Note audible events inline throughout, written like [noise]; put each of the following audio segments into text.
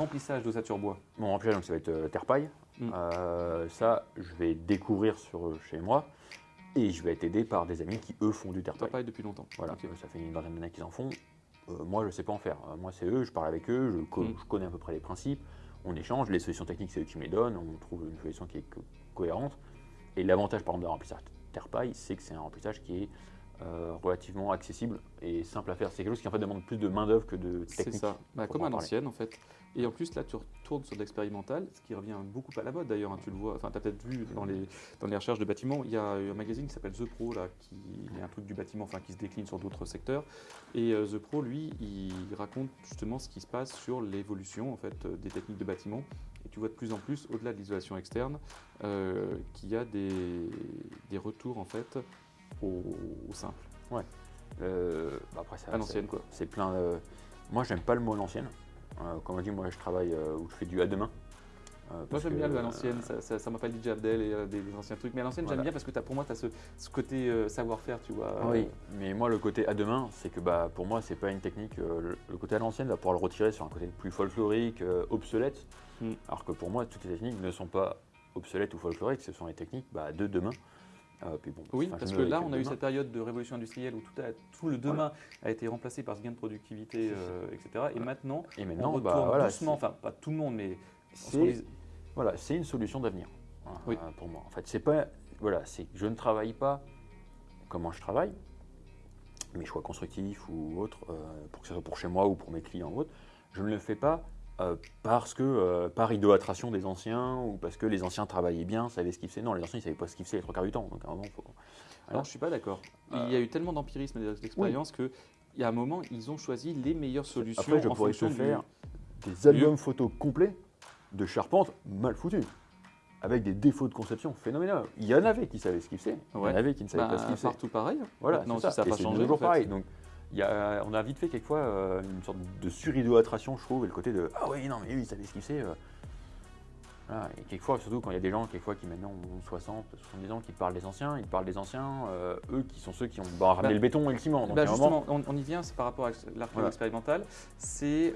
remplissage d'ossature bois Mon remplissage, donc, ça va être euh, terre-paille. Mm. Euh, ça, je vais découvrir sur, chez moi et je vais être aidé par des amis qui, eux, font du terre-paille. paille depuis longtemps. Voilà, euh, ça fait une vingtaine d'années qu'ils en font. Euh, moi, je ne sais pas en faire. Euh, moi, c'est eux, je parle avec eux, je, co- Mm. je connais à peu près les principes, on échange, les solutions techniques, c'est eux qui me les donnent, on trouve une solution qui est co- cohérente. Et l'avantage, par exemple, d'un remplissage terre-paille, c'est que c'est un remplissage qui est euh, relativement accessible et simple à faire. C'est quelque chose qui en fait demande plus de main-d'œuvre que de C'est technique. ça, Bah, comme à l'ancienne en fait. Et en plus là tu retournes sur de l'expérimental, ce qui revient beaucoup à la mode d'ailleurs, hein, tu le vois, enfin tu as peut-être vu dans les, dans les recherches de bâtiments, il y a un magazine qui s'appelle The Pro là, qui est un truc du bâtiment, enfin qui se décline sur d'autres secteurs. Et euh, The Pro lui, il raconte justement ce qui se passe sur l'évolution en fait euh, des techniques de bâtiment. Et tu vois de plus en plus, au-delà de l'isolation externe, euh, qu'il y a des, des retours en fait au, au simple, Euh, bah, après, ça, à l'ancienne quoi. c'est plein. Moi, j'aime pas le mot l'ancienne. Euh, comme on dit, moi, je travaille euh, ou je fais du à demain. Euh, Moi j'aime bien le à euh, l'ancienne, ça, ça, ça m'appelle DJ Abdel et euh, des, des anciens trucs. Mais à l'ancienne Voilà. j'aime bien parce que as, pour moi tu as ce, ce côté euh, savoir-faire, tu vois. Oui, mais moi le côté à demain, c'est que bah, pour moi c'est pas une technique. le, le côté à l'ancienne va pouvoir le retirer sur un côté plus folklorique, obsolète. Mm. Alors que pour moi toutes les techniques ne sont pas obsolètes ou folkloriques, ce sont les techniques bah, de demain. Euh, puis bon, Oui, parce que là, on a eu cette période de révolution industrielle où tout, a- tout le demain a été remplacé par ce gain de productivité, euh, etc. Et maintenant, Et on maintenant, retourne bah, voilà, doucement, enfin pas tout le monde, mais on c'est voilà, une solution d'avenir euh, Oui. pour moi. En fait, c'est pas voilà, c'est je ne travaille pas comment je travaille, mes choix constructifs ou autres, euh, pour que ce soit pour chez moi ou pour mes clients ou autres, je ne le fais pas euh, parce que euh, par idolâtration des anciens ou parce que les anciens travaillaient bien, savaient ce qu'ils faisaient. Non, les anciens ils savaient pas ce qu'ils faisaient les trois quarts du temps. Donc à un moment, faut... Alors, je suis pas d'accord. Euh, Il y a eu tellement d'empirisme et d'expérience que il y a un moment, ils ont choisi les meilleures solutions Après, je en pourrais te du- faire des albums photos complets de charpente mal foutus. Avec des défauts de conception phénoménaux. Il y en avait qui savaient ce qu'ils faisaient, il y en avait qui ne savaient Bah, pas ce qu'ils faisaient. partout pareil. Voilà, non, ça, ça n'a Et pas c'est changé. toujours en fait. pareil. Donc, y a, on a vite fait quelquefois euh, une sorte de suridolâtration, je trouve, et le côté de ah oui, non, mais lui, il savait ce qu'il sait. euh. Voilà, et quelquefois, surtout quand il y a des gens quelquefois qui maintenant ont 60, 70 ans, qui parlent des anciens, ils parlent des anciens, euh, eux qui sont ceux qui ont bah, ramené Bah, le béton et le ciment. Donc, Bah, moment- justement, on, on y vient, c'est par rapport à l'archéologie Voilà. expérimentale. C'est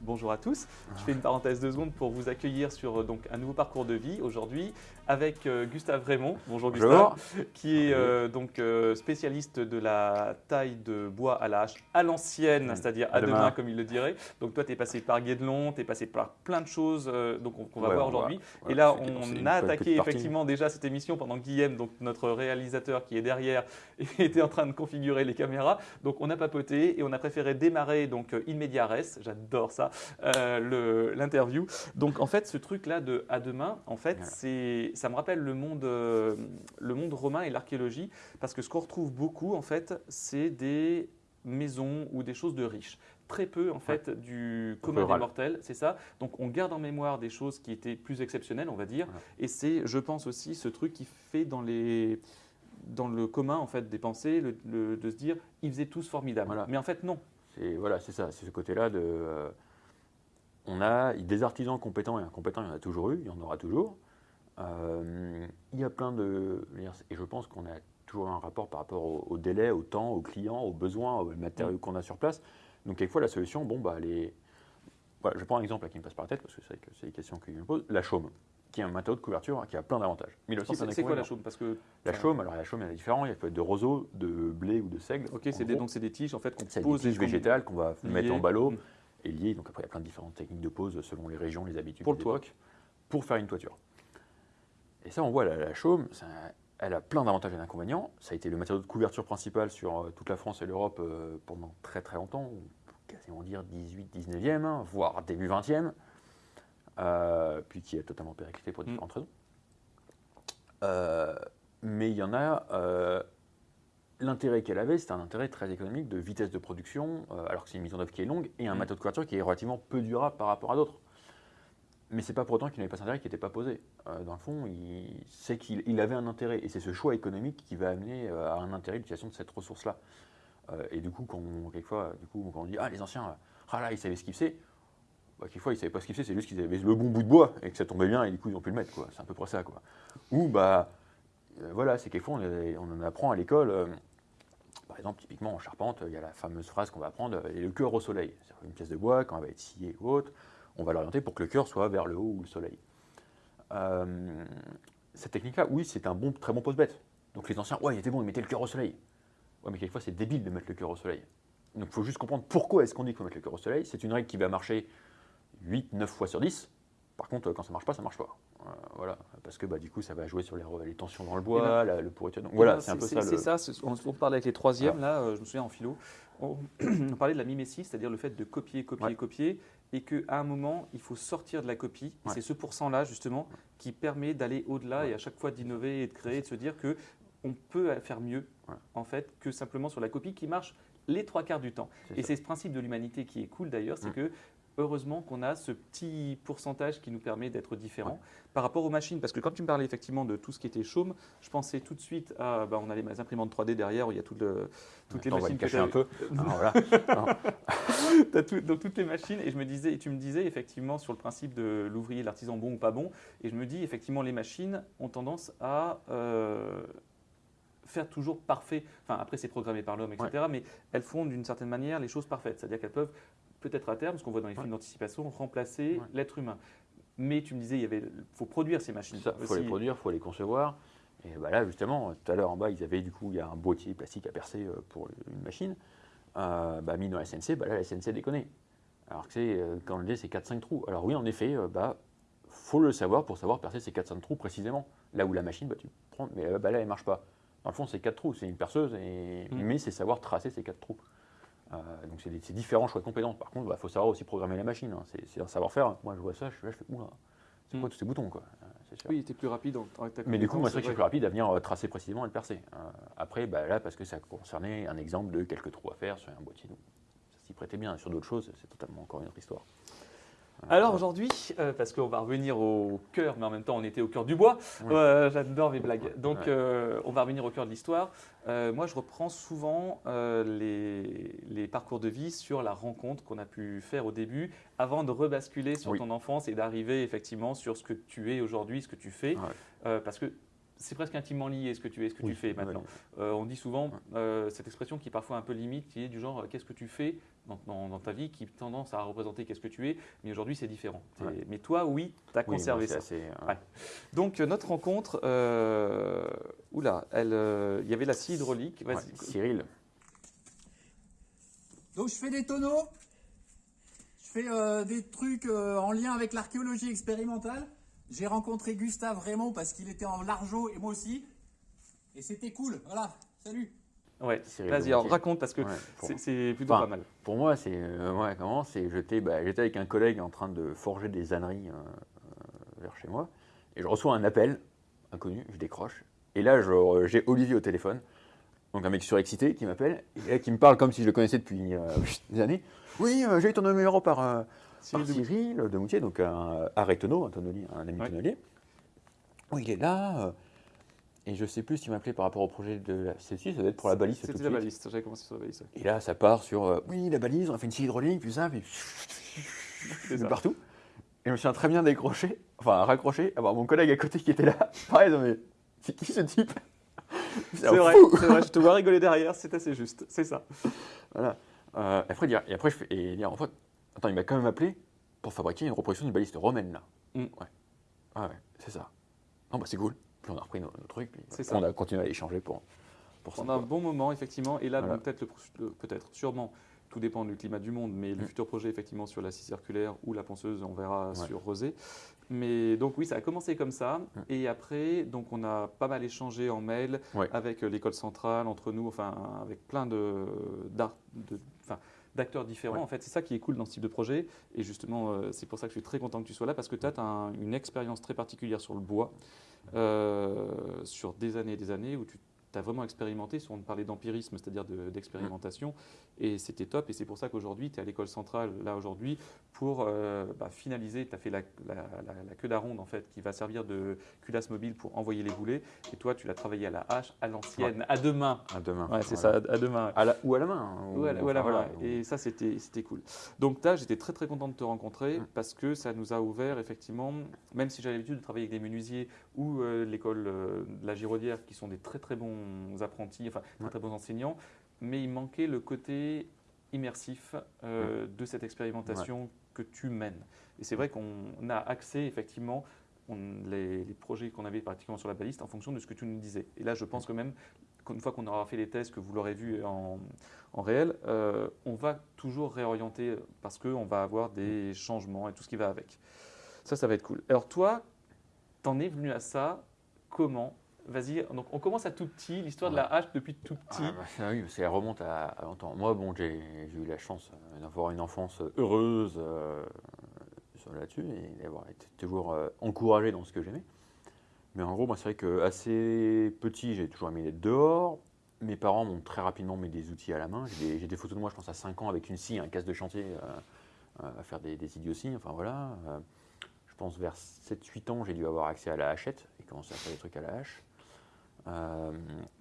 bonjour à tous. Ah. Je fais une parenthèse de secondes pour vous accueillir sur donc un nouveau parcours de vie aujourd'hui avec euh, Gustave Raymond. Bonjour Gustave, Bonjour. qui est euh, donc euh, spécialiste de la taille de bois à la hache à l'ancienne, Mm. c'est-à-dire À à demain, demain. comme il le dirait. Donc toi, tu es passé par Guédelon, tu es passé par plein de choses donc on- qu'on va Ouais, voir aujourd'hui. Et là, on a attaqué effectivement déjà cette émission pendant que Guillaume, donc notre réalisateur qui est derrière, [laughs] était en train de configurer les caméras. Donc on a papoté et on a préféré démarrer donc in media res, j'adore ça, l'interview. Donc en fait, ce truc-là de à demain, en fait, c'est, ça me rappelle le monde, euh, le monde romain et l'archéologie, parce que ce qu'on retrouve beaucoup, en fait, c'est des maisons ou des choses de riches. Très peu en fait du commun des mortels, c'est ça. Donc on garde en mémoire des choses qui étaient plus exceptionnelles, on va dire. Et c'est, je pense aussi, ce truc qui fait dans les dans le commun en fait des pensées, le- le- de se dire ils faisaient tous formidables. Voilà. Mais en fait non. C'est voilà, c'est ça, c'est ce côté-là de. euh, on a des artisans compétents et incompétents, il y en a toujours eu, il y en aura toujours. Euh, il y a plein de. Et je pense qu'on a toujours un rapport par rapport au, au délai, au temps, aux clients, aux besoins, aux matériaux qu'on a sur place. Donc, quelquefois, la solution, bon, bah, elle est. Voilà, je prends un exemple là, qui me passe par la tête parce que c'est que c'est des questions qu'ils me posent. La chaume, qui est un matériau de couverture hein, qui a plein d'avantages. Mais aussi C'est quoi la chaume? Parce que La chaume, alors la chaume, en a différents. Il peut être de roseau, de blé ou de seigle. ok, c'est des, donc c'est des tiges en fait qu'on c'est des pose tiges végétales qu'on va mettre en ballot Mm. et liées. Donc après, il y a plein de différentes techniques de pose selon les régions, les habitudes. Pour le toit. Pour faire une toiture. Et ça, on voit la, la chaume, ça- elle a plein d'avantages et d'inconvénients. Ça a été le matériau de couverture principal sur euh, toute la France et l'Europe euh, pendant très très longtemps, quasiment dire 18, 19e, hein, voire début 20e, euh, puis qui a totalement périclité pour Mm. différentes raisons. Euh, mais il y en a, euh, l'intérêt qu'elle avait, c'était un intérêt très économique de vitesse de production, alors que c'est une mise en œuvre qui est longue, et un Mm. matériau de couverture qui est relativement peu durable par rapport à d'autres. Mais c'est pas pour autant qu'il n'avait pas cet intérêt qui n'était pas posé. Euh, dans le fond, il c'est qu'il il avait un intérêt, et c'est ce choix économique qui va amener euh, à un intérêt l'utilisation de cette ressource-là. Euh, et du coup, quand on, quelquefois, du coup, quand on dit ah les anciens, ah là ils savaient ce qu'ils faisaient, bah, quelquefois ils savaient pas ce qu'ils faisaient, c'est juste qu'ils avaient le bon bout de bois et que ça tombait bien et du coup ils ont pu le mettre quoi. C'est à peu près ça quoi. Ou bah voilà, c'est quelquefois on, on en apprend à l'école. par exemple, typiquement en charpente, il y a la fameuse phrase qu'on va apprendre, et le cœur au soleil. C'est une pièce de bois, quand elle va être sciée ou autre, on va l'orienter pour que le cœur soit vers le haut ou le soleil. Euh, cette technique-là, oui, c'est un bon, très bon post-bête. Donc les anciens, ouais, il était bon, ils mettaient le cœur au soleil. Ouais, mais quelquefois, c'est débile de mettre le cœur au soleil. Donc il faut juste comprendre pourquoi est-ce qu'on dit qu'il faut mettre le cœur au soleil. C'est une règle qui va marcher 8, 9 fois sur 10. Par contre, quand ça marche pas, ça marche pas. Euh, voilà, parce que bah, du coup, ça va jouer sur les, les tensions dans le bois, ben, la- le pourriture. Donc Eh voilà, ben, c'est un peu ça. C'est le- ça, on, on parlait avec les troisièmes, là, euh, je me souviens en philo, on, [clears throat] on parlait de la mimésis, c'est-à-dire le fait de copier, copier, Ouais. copier, et qu'à un moment, il faut sortir de la copie. Et Ouais. C'est ce pourcent-là, justement, qui permet d'aller au-delà Ouais. et à chaque fois d'innover et de créer, de se dire que on peut faire mieux, Ouais. en fait, que simplement sur la copie qui marche les trois quarts du temps. Et c'est ce principe de l'humanité qui est cool d'ailleurs, c'est Mm. que heureusement qu'on a ce petit pourcentage qui nous permet d'être différent par rapport aux machines. Parce que quand tu me parlais effectivement de tout ce qui était chaume, je pensais tout de suite à, bah, on a les imprimantes 3D derrière où il y a tout le- toutes les Attends, on va machines le cacher que un peu. [laughs] Ah, voilà. [laughs] Tout- dans toutes les machines et je me disais et tu me disais effectivement sur le principe de l'ouvrier l'artisan bon ou pas bon et je me dis effectivement les machines ont tendance à euh, faire toujours parfait enfin après c'est programmé par l'homme etc mais elles font d'une certaine manière les choses parfaites c'est à dire qu'elles peuvent peut-être à terme ce qu'on voit dans les Ouais. films d'anticipation remplacer Ouais. l'être humain mais tu me disais il y avait faut produire ces machines Il faut les produire, il faut les concevoir. Et bah là, justement, tout à l'heure en bas, ils avaient du coup, il y a un boîtier plastique à percer euh, pour une machine. Euh, bah, mis dans la SNC, bah là, la SNC déconne. Alors que c'est, euh, quand on le dit, c'est 4-5 trous. Alors oui, en effet, bah, faut le savoir pour savoir percer ces 4-5 trous précisément. Là où la machine, bah, tu prends, mais bah, là, elle marche pas. Dans le fond, c'est 4 trous, c'est une perceuse, et, Mm. mais c'est savoir tracer ces 4 trous. Euh, donc c'est différents choix de compétences. Par contre, il faut savoir aussi programmer la machine. hein. C'est un savoir-faire. Moi, je vois ça, je, suis là, je fais, oula, c'est quoi Mm. tous ces boutons quoi? Euh, sûr. oui tu plus rapide en- Mais du coup, moi, c'est vrai que je suis plus rapide à venir euh, tracer précisément et le percer. Après, bah, là, parce que ça concernait un exemple de quelques trous à faire sur un boîtier, donc ça s'y prêtait bien. Sur d'autres choses, c'est totalement encore une autre histoire. Alors aujourd'hui, euh, parce qu'on va revenir au cœur, mais en même temps on était au cœur du bois. Euh, j'adore mes blagues. Donc Ouais. euh, on va revenir au cœur de l'histoire. Moi je reprends souvent les, les parcours de vie sur la rencontre qu'on a pu faire au début, avant de rebasculer sur Oui. ton enfance et d'arriver effectivement sur ce que tu es aujourd'hui, ce que tu fais. Ouais. Parce que c'est presque intimement lié ce que tu es, ce que Oui, tu fais ouais. maintenant. Euh, on dit souvent Ouais. euh, cette expression qui est parfois un peu limite, qui est du genre qu'est-ce que tu fais dans, dans- dans ta vie, qui tendance à représenter qu'est-ce que tu es, mais aujourd'hui c'est différent. Ouais. Mais toi, oui, tu as Oui, conservé ça. assez, euh, Ouais. Donc euh, notre rencontre, euh, oula, euh, il y avait la scie hydraulique. Vas-y. ouais, Cyril, Donc je fais des tonneaux, je fais euh, des trucs euh, en lien avec l'archéologie expérimentale. J'ai rencontré Gustave Raymond parce qu'il était en largeau et moi aussi. Et c'était cool, voilà, salut Ouais. Vas-y, alors raconte parce que Ouais, c'est- plutôt Enfin, pas mal. Pour moi, c'est euh, ouais, comment C'est j'étais bah, j'étais avec un collègue en train de forger des âneries euh, euh, vers chez moi, et je reçois un appel inconnu, je décroche, et là j'ai Olivier au téléphone, donc un mec surexcité qui m'appelle, et là, qui me parle comme si je le connaissais depuis euh, [laughs] des années. Oui, j'ai eu ton numéro par, Cyril par Cyril de Moutier, donc un arrêt tonneau, un tonnelier, un ami tonnelier. Oui, il est là. Et je sais plus s'il m'appelait par rapport au projet de celle-ci, ça doit être pour la balise C'était la suite. baliste, j'avais commencé sur la baliste. Et là, ça part sur euh, oui, la balise, on a fait une scie hydraulique, puis ça, puis [laughs] ça. partout. Et je me suis très bien décroché, enfin raccroché, avoir mon collègue à côté qui était là. [laughs] Pareil, non, mais c'est qui ce type? [laughs] C'est vrai, c'est vrai, je te vois rigoler derrière, c'est assez juste, c'est ça. Voilà. Euh, après, dire, et après, je fais, et dire, en fait, attends, il m'a quand même appelé pour fabriquer une reproduction d'une baliste romaine, là. Mm. Ouais. Ah ouais, c'est ça. Non, bah c'est cool. Puis on a repris nos, nos trucs, puis on ça. a continué à échanger pour, pour ça. Pendant un quoi. bon moment, effectivement, et là, Voilà. bon, peut-être, sûrement, tout dépend du climat du monde, mais le Mm. futur projet, effectivement, sur la scie circulaire ou la ponceuse, on verra Ouais. sur Rosé. Mais donc, oui, ça a commencé comme ça. Mm. Et après, donc, on a pas mal échangé en mail Ouais. avec euh, l'école centrale, entre nous, enfin, avec plein de, de- d'acteurs différents. Ouais. En fait, c'est ça qui est cool dans ce type de projet. Et justement, euh, c'est pour ça que je suis très content que tu sois là, parce que tu as une expérience très particulière sur le bois, euh, sur des années et des années, où tu as vraiment expérimenté, si on parlait d'empirisme, c'est-à-dire de- d'expérimentation, et c'était top. Et c'est pour ça qu'aujourd'hui, tu es à l'école centrale, là aujourd'hui, pour euh, bah, finaliser. Tu as fait la, la- la- la queue d'aronde, en fait, qui va servir de culasse mobile pour envoyer les boulets. Et toi, tu l'as travaillé à la hache, à l'ancienne, à deux mains. À demain. Ouais, c'est Voilà. ça, à deux mains. À ou à la main. hein, ou- voilà, Et ça, c'était cool. Donc, là, j'étais très, très content de te rencontrer Mm. parce que ça nous a ouvert, effectivement, même si j'avais l'habitude de travailler avec des menuisiers ou euh, l'école euh, de la Giraudière, qui sont des très, très bons apprentis, enfin, très, Ouais. très bons enseignants, mais il manquait le côté immersif euh, de cette expérimentation que tu mènes. Et c'est vrai qu'on a accès effectivement on, les, les projets qu'on avait particulièrement sur la baliste en fonction de ce que tu nous disais. Et là, je pense que même qu'une fois qu'on aura fait les tests, que vous l'aurez vu en, en réel, euh, on va toujours réorienter parce qu'on va avoir des changements et tout ce qui va avec. Ça, ça va être cool. Alors toi, t'en es venu à ça comment Vas-y, donc on commence à tout petit, l'histoire de la hache depuis tout petit. Ah, bah, oui, ça remonte à, à longtemps. Moi, bon, j'ai eu la chance euh, d'avoir une enfance heureuse euh, là-dessus et d'avoir été toujours euh, encouragé dans ce que j'aimais. Mais en gros, moi, c'est vrai que assez petit, j'ai toujours aimé être dehors. Mes parents m'ont très rapidement mis des outils à la main. J'ai des, photos de moi, je pense, à 5 ans avec une scie, un casse de chantier euh, euh, à faire des, des idioties. Enfin voilà. Euh, je pense vers 7-8 ans, j'ai dû avoir accès à la hachette et commencer à faire des trucs à la hache. Euh,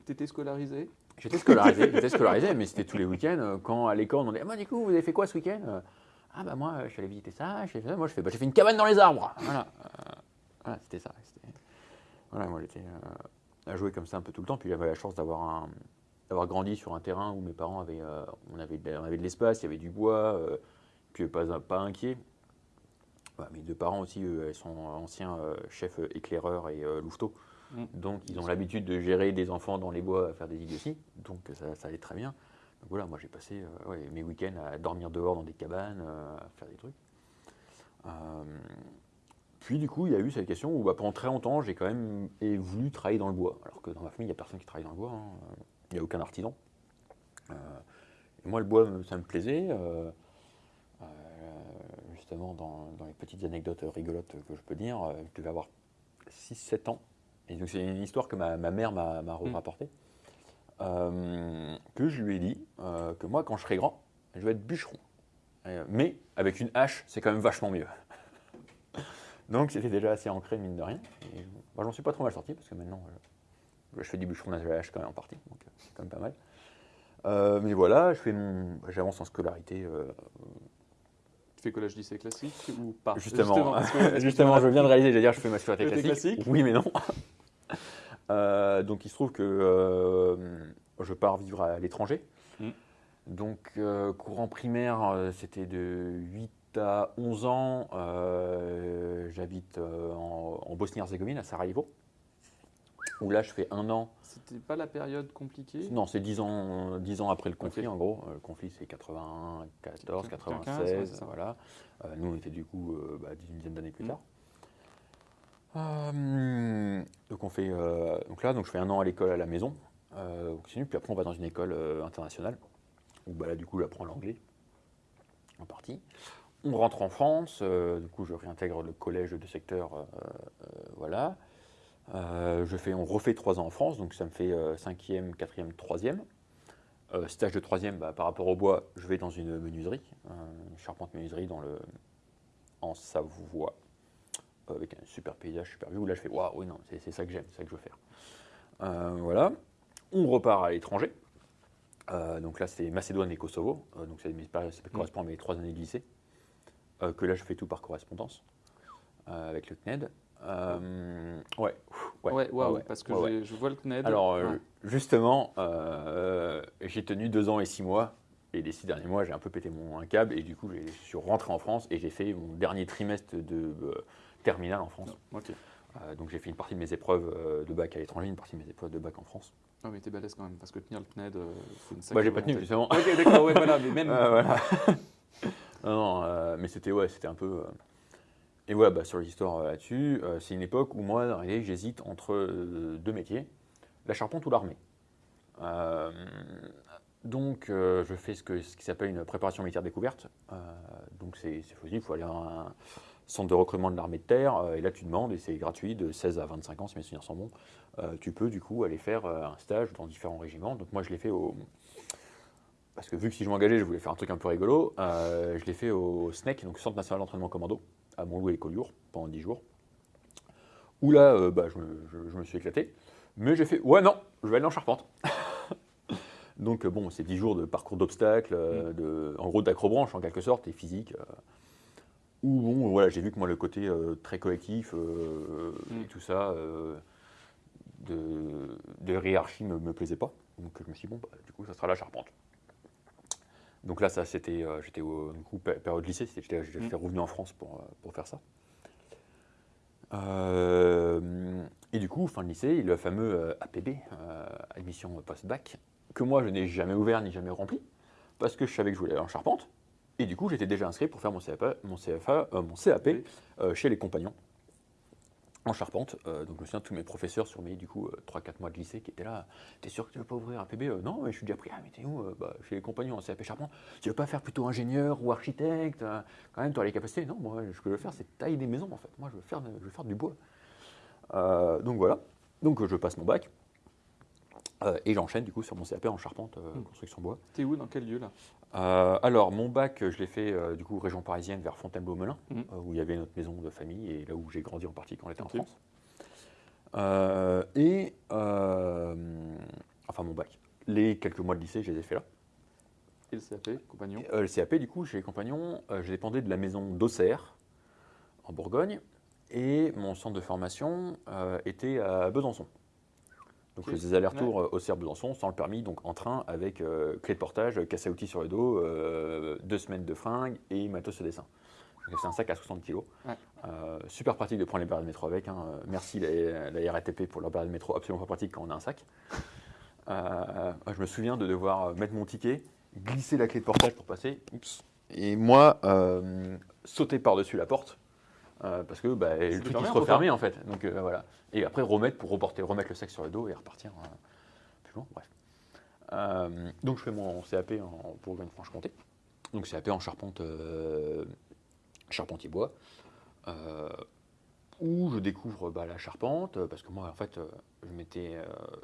Tu scolarisé J'étais scolarisé, j'étais scolarisé, mais c'était tous les week-ends. euh, Quand à l'école, on demandait, ah, du coup, vous avez fait quoi ce week-end? Euh, Ah, bah, moi, je suis allé visiter ça, j'ai fait ça. Moi, je fais, bah, j'ai fait une cabane dans les arbres. Voilà, Euh, c'était ça. Voilà, moi, j'étais à jouer comme ça un peu tout le temps. Puis j'avais la chance d'avoir grandi sur un terrain où mes parents avaient, on avait, on avait de l'espace, il y avait du bois, euh, puis pas, pas inquiet. Voilà, mes deux parents aussi, eux, ils sont anciens chefs éclaireurs et louveteaux. Mm. Donc, ils ont l'habitude de gérer des enfants dans les bois à faire des idioties. Donc, ça, allait très bien. Voilà, moi, j'ai passé euh, mes week-ends à dormir dehors dans des cabanes, euh, à faire des trucs. Euh, puis, du coup, il y a eu cette question où, bah, pendant très longtemps, j'ai quand même voulu travailler dans le bois. Alors que dans ma famille, il n'y a personne qui travaille dans le bois. hein. Il n'y a aucun artisan. Et moi, le bois, ça me plaisait. justement, dans, les petites anecdotes rigolotes que je peux dire, je devais avoir 6-7 ans. Et donc, c'est une histoire que ma, ma mère m'a Mm. rapportée. Euh, que je lui ai dit euh, que moi, quand je serai grand, je vais être bûcheron. Euh, mais avec une hache, c'est quand même vachement mieux. [laughs] donc, c'était déjà assez ancré, mine de rien. Et j'en suis pas trop mal sorti parce que maintenant, je fais du bûcheronnage à la hache quand même en partie. Donc, c'est quand même pas mal. Mais voilà, je fais mon- j'avance en scolarité Tu fais collège lycée classique ou pas? Justement, que- [laughs] justement, je viens de réaliser, j'allais dire, je fais ma scolarité Scolarité classique. classique Oui, mais non. Euh, donc, il se trouve que euh, je pars vivre à l'étranger. Mm. Donc, euh, courant primaire, c'était de 8 à 11 ans. J'habite en, en Bosnie-Herzégovine, à Sarajevo. Où là, je fais un an. C'était pas la période compliquée? Non, c'est 10 ans, 10 ans après le conflit, en gros. Le conflit, c'est 91, 14, 95, 96, ouais, c'est ça. voilà. Nous, on était du coup bah, une dizaine d'années plus Mm. tard. Euh, donc, on fait, euh, donc là, donc je fais un an à l'école à la maison, euh, puis après, on va dans une école internationale, où bah, là, du coup, j'apprends l'anglais, en partie. On rentre en France, du coup, je réintègre le collège de secteur, voilà. Je fais, on refait trois ans en France, donc ça me fait cinquième, quatrième, troisième. Stage de troisième, bah, par rapport au bois, je vais dans une menuiserie, une charpente menuiserie dans le, en Savoie, avec un super paysage, super vue, où là je fais waouh, oui, non, c'est ça que j'aime, c'est ça que je veux faire. Euh, voilà. On repart à l'étranger. Euh, donc là, c'est Macédoine et Kosovo. Euh, donc périodes- ça correspond à mes trois années de lycée. Que là, je fais tout par correspondance avec le CNED. Ouais. Ouais, ouais, ouais, parce que ouais, je vois le CNED. Alors, justement, j'ai tenu deux ans et six mois. Et les six derniers mois, j'ai un peu pété mon un câble. Et du coup, je suis rentré en France et j'ai fait mon dernier trimestre de terminale en France. Ok. Euh, donc, j'ai fait une partie de mes épreuves euh, de bac à l'étranger, une partie de mes épreuves de bac en France. Ah, mais t'es balèze quand même, parce que tenir le CNED, euh, faut une Bah, j'ai pas tenu, justement. Ok, d'accord, ouais, voilà, mais [laughs] même. Euh, voilà. [laughs] non, non, euh, mais c'était ouais, c'était un peu. euh, Et ouais, bah, sur l'histoire euh, là-dessus, euh, c'est une époque où moi, en réalité, j'hésite entre euh, deux métiers, la charpente ou l'armée. Euh, donc, euh, je fais ce, que, ce qui s'appelle une préparation militaire découverte. Euh, donc, c'est c'est possible, il faut aller à un centre de recrutement de l'armée de terre, euh, et là, tu demandes, et c'est gratuit, de 16 à 25 ans, si mes souvenirs sont bons. Euh, tu peux, du coup, aller faire euh, un stage dans différents régiments. Donc, moi, je l'ai fait au, parce que vu que si je m'engageais, je voulais faire un truc un peu rigolo, je l'ai fait au SNEC, donc Centre National d'Entraînement Commando, à Montloup et Collioure, pendant 10 jours. Où là, bah, je, me, je- je me suis éclaté. Mais j'ai fait, ouais, non, je vais aller en Charpente. [laughs] donc, bon, c'est 10 jours de parcours d'obstacles, de, en gros d'acrobranche en quelque sorte, et physique. Euh, où, bon, voilà, j'ai vu que moi, le côté euh, très collectif euh, Mm. et tout ça, euh, de, de hiérarchie me, me plaisait pas. Donc, je me suis dit, bon, bah, du coup, ça sera la Charpente. Donc là, ça, c'était, euh, j'étais au du coup, pé- période lycée, c'était- j'étais, Mm. j'étais revenu en France pour, euh, pour faire ça. Euh, et du coup, fin de lycée, le fameux euh, APB, euh, admission post-bac, que moi, je n'ai jamais ouvert ni jamais rempli, parce que je savais que je voulais aller en charpente. Et du coup, j'étais déjà inscrit pour faire mon CFA, mon, CFA, euh, mon CAP Oui. euh, chez les compagnons en charpente. Euh, donc je me souviens de tous mes professeurs sur mes du coup 3-4 mois de lycée qui étaient là. T'es sûr que tu veux pas ouvrir un PB Euh, Non, mais je suis déjà pris. Ah, mais t'es où Euh, bah, Chez les compagnons en CAP charpente. Tu veux pas faire plutôt ingénieur ou architecte Euh, Quand même, tu as les capacités. Non, moi, ce que je veux faire, c'est tailler des maisons en fait. Moi, je veux faire, je veux faire du bois. Euh, donc voilà. Donc je passe mon bac. Euh, et j'enchaîne du coup sur mon CAP en charpente, euh, Mm. construction bois. T'es où Dans quel lieu là? Euh, alors, mon bac, je l'ai fait du coup région parisienne vers Fontainebleau-Melun, euh, où il y avait notre maison de famille et là où j'ai grandi en partie quand j'étais Ok. en France. Et enfin mon bac. Les quelques mois de lycée, je les ai fait là. Et le CAP, compagnon? Le CAP, du coup, chez les compagnons, je dépendais de la maison d'Auxerre, en Bourgogne, et mon centre de formation était à Besançon. Donc je faisais des allers-retours euh, Auxerre-Besançon sans le permis, donc en train avec euh, clé de portage, casse à outils sur le dos, euh, deux semaines de fringues et matos de dessin. C'est un sac à 60 kg. Ouais. super pratique de prendre les barres de métro avec. hein. Euh, Merci la, la RATP pour leur barre de métro, absolument pas pratique quand on a un sac. Euh, je me souviens de devoir mettre mon ticket, glisser la clé de portage pour passer. Oups. Et moi, euh, sauter par-dessus la porte. Euh, parce que bah, le truc qui se refermait en fait. Donc euh, voilà. Et après remettre pour reporter, remettre le sac sur le dos et repartir euh, plus loin. Bref. Donc je fais mon CAP en Bourgogne-Franche-Comté. Donc CAP en charpente, charpentier bois. où je découvre bah, la charpente, parce que moi, en fait, je m'étais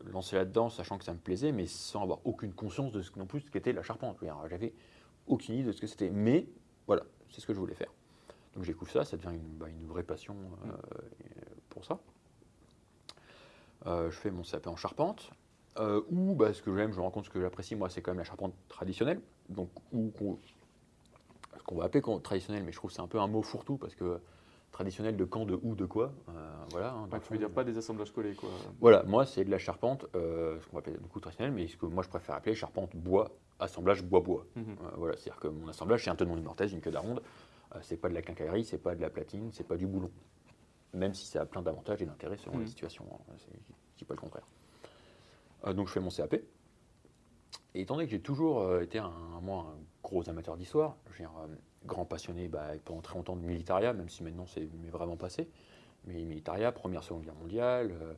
lancé là-dedans, sachant que ça me plaisait, mais sans avoir aucune conscience de ce non plus ce qu'était la charpente. J'avais aucune idée de ce que c'était, mais voilà, c'est ce que je voulais faire. Donc je découvre ça, ça devient une, bah, une vraie passion euh, pour ça. Euh, je fais mon CAP en charpente, euh, où bah, ce que j'aime, je me rends compte ce que j'apprécie, moi, c'est quand même la charpente traditionnelle, donc qu'on- ce qu'on va appeler traditionnel, mais je trouve que c'est un peu un mot fourre-tout, parce que traditionnel de quand, de où, de quoi, voilà. hein, Tu veux dire pas des assemblages collés quoi voilà, moi c'est de la charpente, ce qu'on appelle du coup traditionnel, mais ce que moi je préfère appeler charpente bois, assemblage bois-bois. Mhm. Euh, voilà, c'est-à-dire que mon assemblage c'est un tenon, une mortaise, une queue d'aronde, c'est pas de la quincaillerie, c'est pas de la platine, c'est pas du boulon. Même si ça a plein d'avantages et d'intérêts selon les situations, hein, je dis pas le contraire. Euh, donc je fais mon CAP. Et étant donné que j'ai toujours euh, été un, moi, un gros amateur d'histoire, dire, euh, grand passionné bah, pendant très longtemps de militaria, même si maintenant c'est m'est vraiment passé, mais militaria, première, seconde guerre mondiale, euh,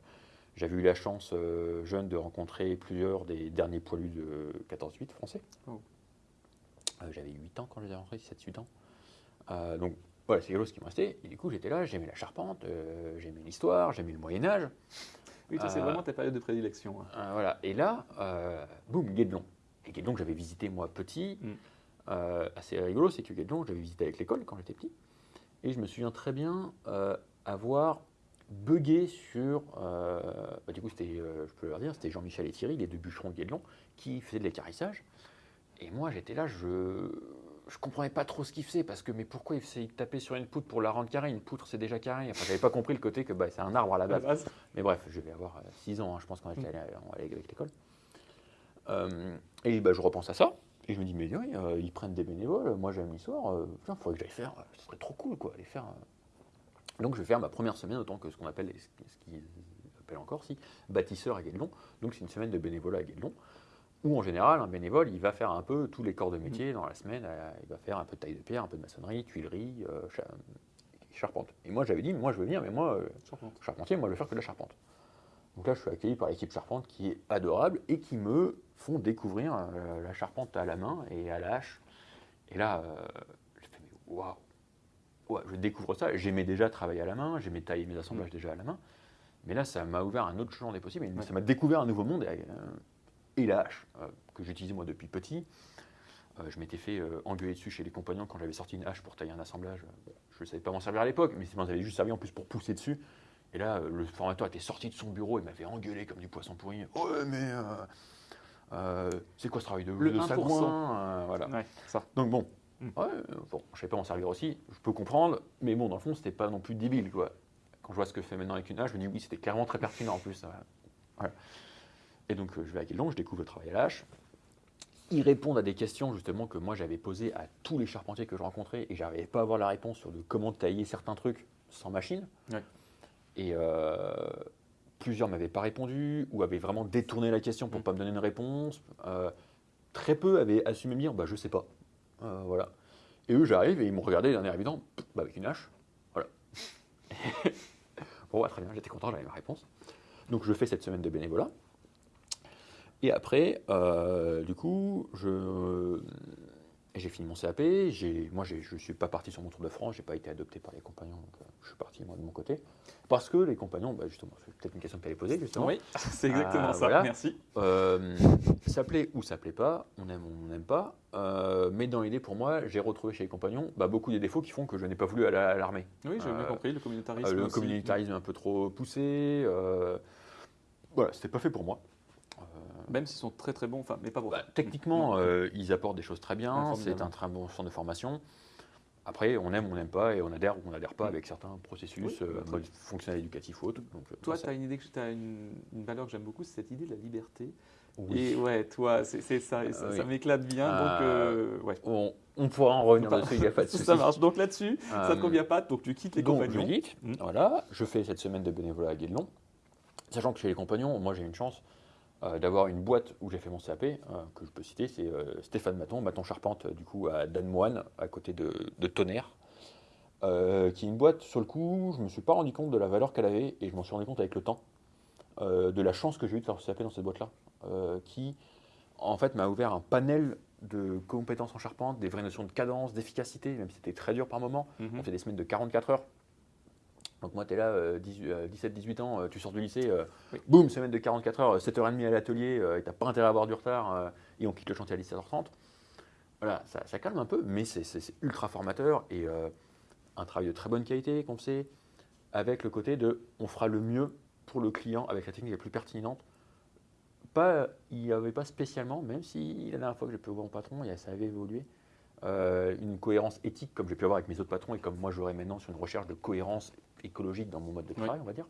j'avais eu la chance, euh, jeune, de rencontrer plusieurs des derniers poilus de 14-8 français. Oh. Euh, J'avais 8 ans quand je les ai rencontrés, 7-8 ans. Euh, donc voilà, c'est chose qui me restait. Et du coup, j'étais là, j'aimais la charpente, euh, j'aimais l'histoire, j'aimais le Moyen-Âge. Oui, toi, c'est Euh, vraiment ta période de prédilection. hein. Euh, voilà. Et là, euh, boum, Guédelon. Et Guédelon, que j'avais visité moi petit. Mm. Euh, assez rigolo, c'est que Guédelon, j'avais visité avec l'école quand j'étais petit. Et je me souviens très bien euh, avoir bugué sur. euh, bah, du coup, c'était, euh, je peux leur dire, c'était Jean-Michel et Thierry, les deux bûcherons de Guédelon, qui faisaient de l'écarissage. Et moi, j'étais là, je. Je comprenais pas trop ce qu'ils faisaient parce que mais pourquoi ils faisaient- ils tapaient sur une poutre pour la rendre carrée? Une poutre c'est déjà carré. Enfin j'avais pas compris le côté que bah, c'est un arbre à la base. base, Mais bref, je vais avoir 6 ans, hein, je pense, quand j'étais Mm. allé, allait avec l'école. Euh, et bah, je repense à ça, et je me dis, mais oui, euh, ils prennent des bénévoles, moi j'aime l'histoire, euh, il faudrait que j'aille faire, euh, ce serait trop cool, quoi, aller faire. euh. Donc je vais faire ma première semaine, autant que ce qu'on appelle, les- ce qu'ils appellent encore, si, bâtisseur à Guédelon. Donc c'est une semaine de bénévolat à Guédelon, où en général, un bénévole, il va faire un peu tous les corps de métier dans la semaine, euh, il va faire un peu de taille de pierre, un peu de maçonnerie, tuilerie, euh, cha- charpente. Et moi j'avais dit, moi je veux venir, mais moi, euh, charpentier, moi je vais faire que de la charpente. Donc là, je suis accueilli par l'équipe charpente qui est adorable et qui me font découvrir euh, la charpente à la main et à la hache. Et là, je fais, mais waouh! Ouais, je découvre ça. J'aimais déjà travailler à la main, j'aimais tailler mes assemblages déjà à la main. Mais là, ça m'a ouvert un autre champ des possibles. Ça m'a découvert un nouveau monde. Et, et la hache, euh, que j'utilisais moi depuis petit. Euh, je m'étais fait euh, engueuler dessus chez les compagnons quand j'avais sorti une hache pour tailler un assemblage. Bon, je ne savais pas m'en servir à l'époque, mais ça m'en avait juste servi en plus pour pousser dessus. Et là, le formateur était sorti de son bureau et m'avait engueulé comme du poisson pourri. Ouais, mais euh, euh, c'est quoi ce travail de, Le de 1%. sagouin euh, voilà. Ouais, ça. Donc bon, Mm. ouais, euh, bon, je ne savais pas m'en servir aussi, je peux comprendre, mais bon, dans le fond, c'était pas non plus débile, quoi. Quand je vois ce que je fais maintenant avec une hache, je me dis oui, c'était clairement très pertinent en plus. voilà. Et donc, euh, je vais à Guédelon, je découvre le travail à hache. ils répondent à des questions justement que moi j'avais posées à tous les charpentiers que je rencontrais et j'arrivais pas à avoir la réponse sur de comment tailler certains trucs sans machine. Ouais. Et euh, plusieurs m'avaient pas répondu ou avaient vraiment détourné la question pour Mm. pas me donner une réponse. Euh, très peu avaient assumé me dire bah je sais pas. Euh, voilà. Et eux j'arrive et ils m'ont regardé d'un air évident bah, avec une hache. Voilà. [laughs] bon bah, très bien, j'étais content, j'avais ma réponse. Donc je fais cette semaine de bénévolat. Et après, euh, du coup, je, j'ai fini mon CAP. Moi, je ne suis pas parti sur mon Tour de France. Je n'ai pas été adopté par les compagnons. Donc, euh, je suis parti, moi, de mon côté. Parce que les compagnons, bah, justement, c'est peut-être une question que tu avais posée, justement. Oui, [laughs] c'est exactement ça. voilà. Merci. Euh, ça plaît ou ça plaît pas, on aime ou on n'aime pas. Euh, mais dans l'idée, pour moi, j'ai retrouvé chez les compagnons bah, beaucoup des défauts qui font que je n'ai pas voulu aller à l'armée. Oui, j'ai bien Euh, compris. Le communautarisme. Euh, le aussi. communautarisme un peu trop poussé. euh, voilà, c'était pas fait pour moi. Euh, Même s'ils sont très très bons, enfin, mais pas pour Bah, techniquement, Non. euh, ils apportent des choses très bien. formidable. c'est un très bon centre de formation. Après, on aime, on n'aime pas, et on adhère ou on n'adhère pas Mm. avec certains processus, Oui, euh, très mode fonctionnel éducatif ou autre. Donc, euh, Toi, tu as une idée, que as une, une valeur que j'aime beaucoup, c'est cette idée de la liberté. oui. Et ouais, toi, c'est ça, et ça, Ah, ça oui. m'éclate bien. Ah, donc, euh, ouais. on, on pourra en revenir dessus, il n'y a pas de [laughs] souci. Ça marche. Donc là-dessus, ça ne Euh, te convient pas, donc tu quittes les Donc, compagnons. je quitte. Mm. Voilà, je fais cette semaine de bénévolat à Guédelon. Sachant que chez les compagnons, moi j'ai une chance euh, d'avoir une boîte où j'ai fait mon CAP, euh, que je peux citer, c'est euh, Stéphane Maton, Maton Charpente, du coup à Danemoine, à côté de, de Tonnerre, qui est une boîte, sur le coup, je ne me suis pas rendu compte de la valeur qu'elle avait, et je m'en suis rendu compte avec le temps, de la chance que j'ai eu de faire ce CAP dans cette boîte-là, qui en fait m'a ouvert un panel de compétences en charpente, des vraies notions de cadence, d'efficacité, même si c'était très dur par moment. On fait des semaines de 44 heures. Donc moi, tu es là, euh, 17-18 ans, euh, tu sors du lycée, euh, Oui. boum, semaine de 44 heures, 7h30 à l'atelier, euh, et tu pas intérêt à avoir du retard, euh, et on quitte le chantier à 17h30. Voilà, ça, ça calme un peu, mais c'est- ultra formateur, et euh, un travail de très bonne qualité qu'on fait, avec le côté de on fera le mieux pour le client avec la technique la plus pertinente. Pas, il n'y avait pas spécialement, même si la dernière fois que j'ai pu voir mon patron, ça avait évolué, euh, une cohérence éthique comme j'ai pu avoir avec mes autres patrons et comme moi j'aurais maintenant sur une recherche de cohérence écologique dans mon mode de Oui. travail, on va dire.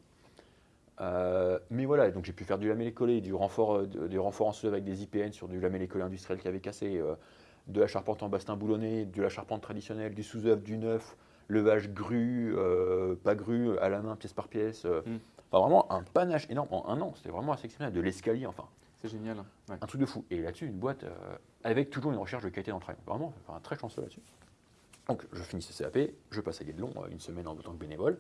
Euh, mais voilà, donc j'ai pu faire du lamellé-collé, du renfort, euh, du renfort en sous avec des IPN sur du lamellé-collé industriel qui avait cassé, euh, de la charpente en bastin boulonné, de la charpente traditionnelle, du sous-œuvre, du neuf, levage grue, euh, pas grue, à la main, pièce par pièce. Mm. Enfin, vraiment un panache énorme en un an, c'était vraiment assez exceptionnel, de l'escalier, enfin, C'est génial. Ouais. un truc de fou. Et là-dessus, une boîte avec toujours une recherche de qualité travail. Vraiment, enfin, très chanceux là-dessus. Donc, je finis ce CAP, je passe à Guédelon, euh, une semaine en tant que bénévole.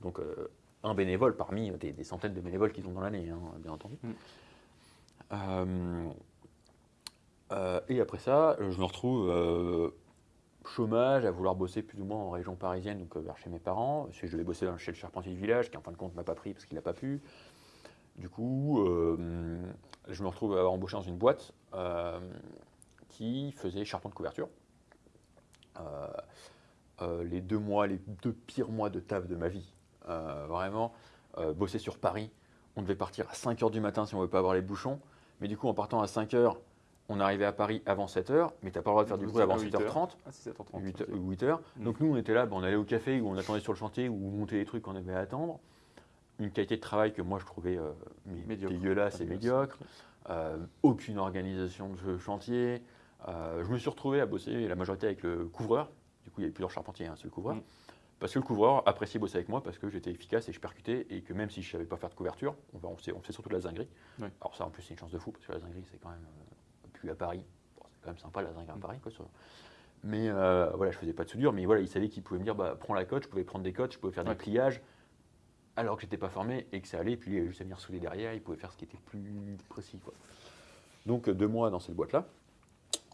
Donc, euh, un bénévole parmi des, des centaines de bénévoles qu'ils ont dans l'année, hein, bien entendu. Mm. Euh, euh, et après ça, je me retrouve euh, chômage, à vouloir bosser plus ou moins en région parisienne, donc euh, vers chez mes parents. Parce que je devais bosser chez le charpentier du village, qui en fin de compte m'a pas pris parce qu'il n'a pas pu. Du coup, euh, je me retrouve à embaucher dans une boîte euh, qui faisait charpente de couverture. Euh, euh, les deux mois, les deux pires mois de taf de ma vie. Euh, vraiment, bosser sur Paris. On devait partir à 5h du matin si on ne veut pas avoir les bouchons. Mais du coup, en partant à 5h, on arrivait à Paris avant 7h, mais tu n'as pas le droit de faire du bruit avant êtes à 7h30. Ah, c'est 7h30. 8, ok. 8h. Mm. Donc nous, on était là, ben, on allait au café où on attendait sur le chantier ou on montait les trucs qu'on avait à attendre. Une qualité de travail que moi je trouvais euh, Médiocre. dégueulasse et médiocre. Euh, aucune organisation de chantier. Euh, je me suis retrouvé à bosser la majorité avec le couvreur. Du coup, il y avait plusieurs charpentiers, hein, c'est le couvreur. Mm. Parce que le couvreur appréciait bosser avec moi parce que j'étais efficace et je percutais et que même si je ne savais pas faire de couverture, on, on, fait surtout de la zinguerie. Alors ça, en plus, c'est une chance de fou parce que la zinguerie, c'est quand même euh, plus à Paris. Bon, c'est quand même sympa la zinguerie à Mm. Paris. Quoi, ça. Mais euh, voilà, je faisais pas de soudure, mais voilà, il savait qu'il pouvait me dire, bah, prends la cote, je pouvais prendre des cotes, je pouvais faire Ouais. des pliages, alors que j'étais pas formé et que ça allait, puis il avait juste à venir souder derrière, il pouvait faire ce qui était plus précis. quoi. Donc euh, deux mois dans cette boîte-là,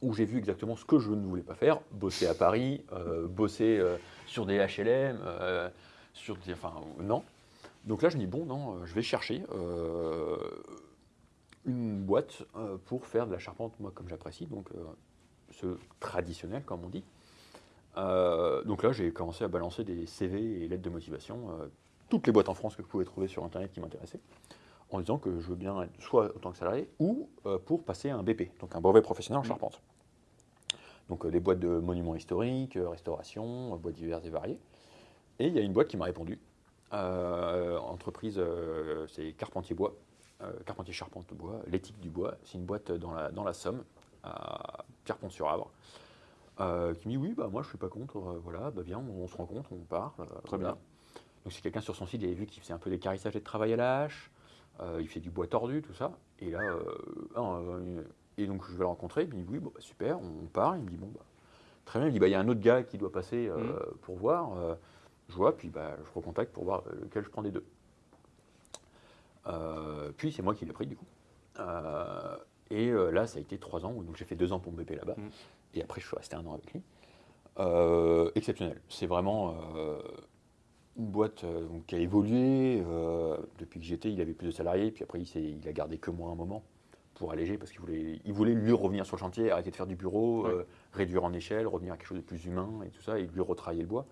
où j'ai vu exactement ce que je ne voulais pas faire, bosser à Paris, euh, bosser euh, sur des HLM, euh, sur des... Enfin, non. Donc là, je me dis, bon, non, je vais chercher une boîte pour faire de la charpente, moi, comme j'apprécie, donc ce traditionnel, comme on dit. Donc là, j'ai commencé à balancer des CV et lettres de motivation, toutes les boîtes en France que je pouvais trouver sur Internet qui m'intéressaient, en disant que je veux bien être soit en tant que salarié ou pour passer un BP, donc un brevet professionnel en Mhm. charpente. Donc euh, des boîtes de monuments historiques, euh, restauration, euh, boîtes diverses et variées. Et il y a une boîte qui m'a répondu. Euh, entreprise, euh, c'est Carpentier Bois, euh, Carpentier Charpente Bois, l'éthique du bois. C'est une boîte dans la, dans la Somme, à Pierrefonds-sur-Avre, euh, qui me dit oui, bah moi je suis pas contre, voilà, bah viens, on, on se rencontre, on parle. Très voilà. bien. Donc c'est quelqu'un sur son site, il avait vu qu'il faisait un peu des carissages et de travail à la hache, il fait du bois tordu, tout ça. Et là, euh, et donc je vais le rencontrer, il me dit oui, bon, bah, super, on, part, il me dit bon, bah, très bien, il me dit bah il y a un autre gars qui doit passer euh, Mhm. pour voir, euh, je vois, puis bah, je recontacte pour voir euh, lequel je prends des deux. Euh, puis c'est moi qui l'ai pris du coup. Et là, ça a été trois ans, donc j'ai fait deux ans pour me BP là-bas. Mhm. Et après, je suis resté un an avec lui. Exceptionnel. C'est vraiment une boîte euh, donc, qui a évolué. euh, depuis que j'étais, il avait plus de salariés. Puis après, il, il a gardé que moi un moment pour alléger parce qu'il voulait, il voulait lui revenir sur le chantier, arrêter de faire du bureau, Ouais. euh, réduire en échelle, revenir à quelque chose de plus humain et tout ça, et lui retravailler le bois.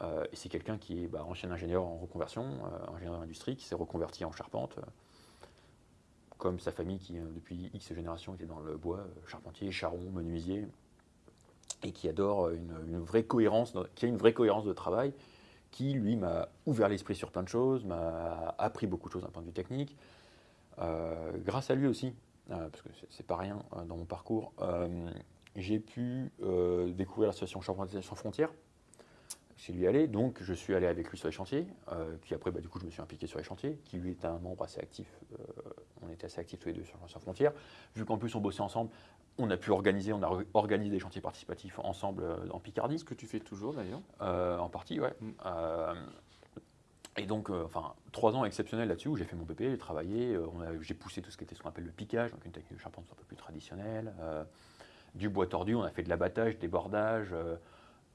Euh, et c'est quelqu'un qui est bah, ancien ingénieur en reconversion, euh, ingénieur d'industrie, qui s'est reconverti en charpente, comme sa famille qui, depuis X générations, était dans le bois, charpentier, charron, menuisier, et qui adore une, une vraie cohérence, qui a une vraie cohérence de travail, qui lui m'a ouvert l'esprit sur plein de choses, m'a appris beaucoup de choses d'un point de vue technique. Euh, grâce à lui aussi, euh, parce que c'est- c'est pas rien euh, dans mon parcours, j'ai pu découvrir l'association Charpentiers sans frontières. Chez lui aller, donc je suis allé avec lui sur les chantiers, euh, puis après bah, du coup je me suis impliqué sur les chantiers, qui lui est un membre assez actif, euh, on était assez actifs tous les deux sur Sans frontières, vu qu'en plus on bossait ensemble, on a pu organiser, on a organisé des chantiers participatifs ensemble euh, en Picardie, Ce que tu fais toujours d'ailleurs. en partie, ouais. Mm. Et donc, euh, enfin, trois ans exceptionnels là-dessus où j'ai fait mon PP, j'ai travaillé, euh, j'ai poussé tout ce qui était ce qu'on appelle le piquage, donc une technique de charpente un peu plus traditionnelle, euh, du bois tordu, on a fait de l'abattage, des bordages,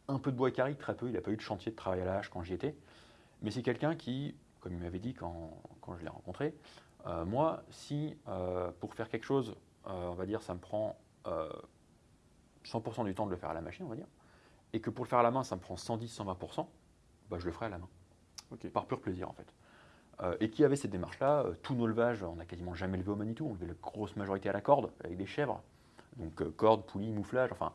un peu de bois carré, très peu, il n'a pas eu de chantier de travail à hache quand j'y étais. Mais c'est quelqu'un qui, comme il m'avait dit quand, quand je l'ai rencontré, moi, si pour faire quelque chose, on va dire, ça me prend euh, 100% du temps de le faire à la machine, on va dire, et que pour le faire à la main, ça me prend 110-120%, bah, je le ferai à la main, Par pur plaisir en fait. Euh, et qui avait cette démarche-là, euh, tous nos levages, on n'a quasiment jamais levé au Manitou, on levait la grosse majorité à la corde, avec des chèvres. Donc euh, corde, poulie, mouflage, enfin,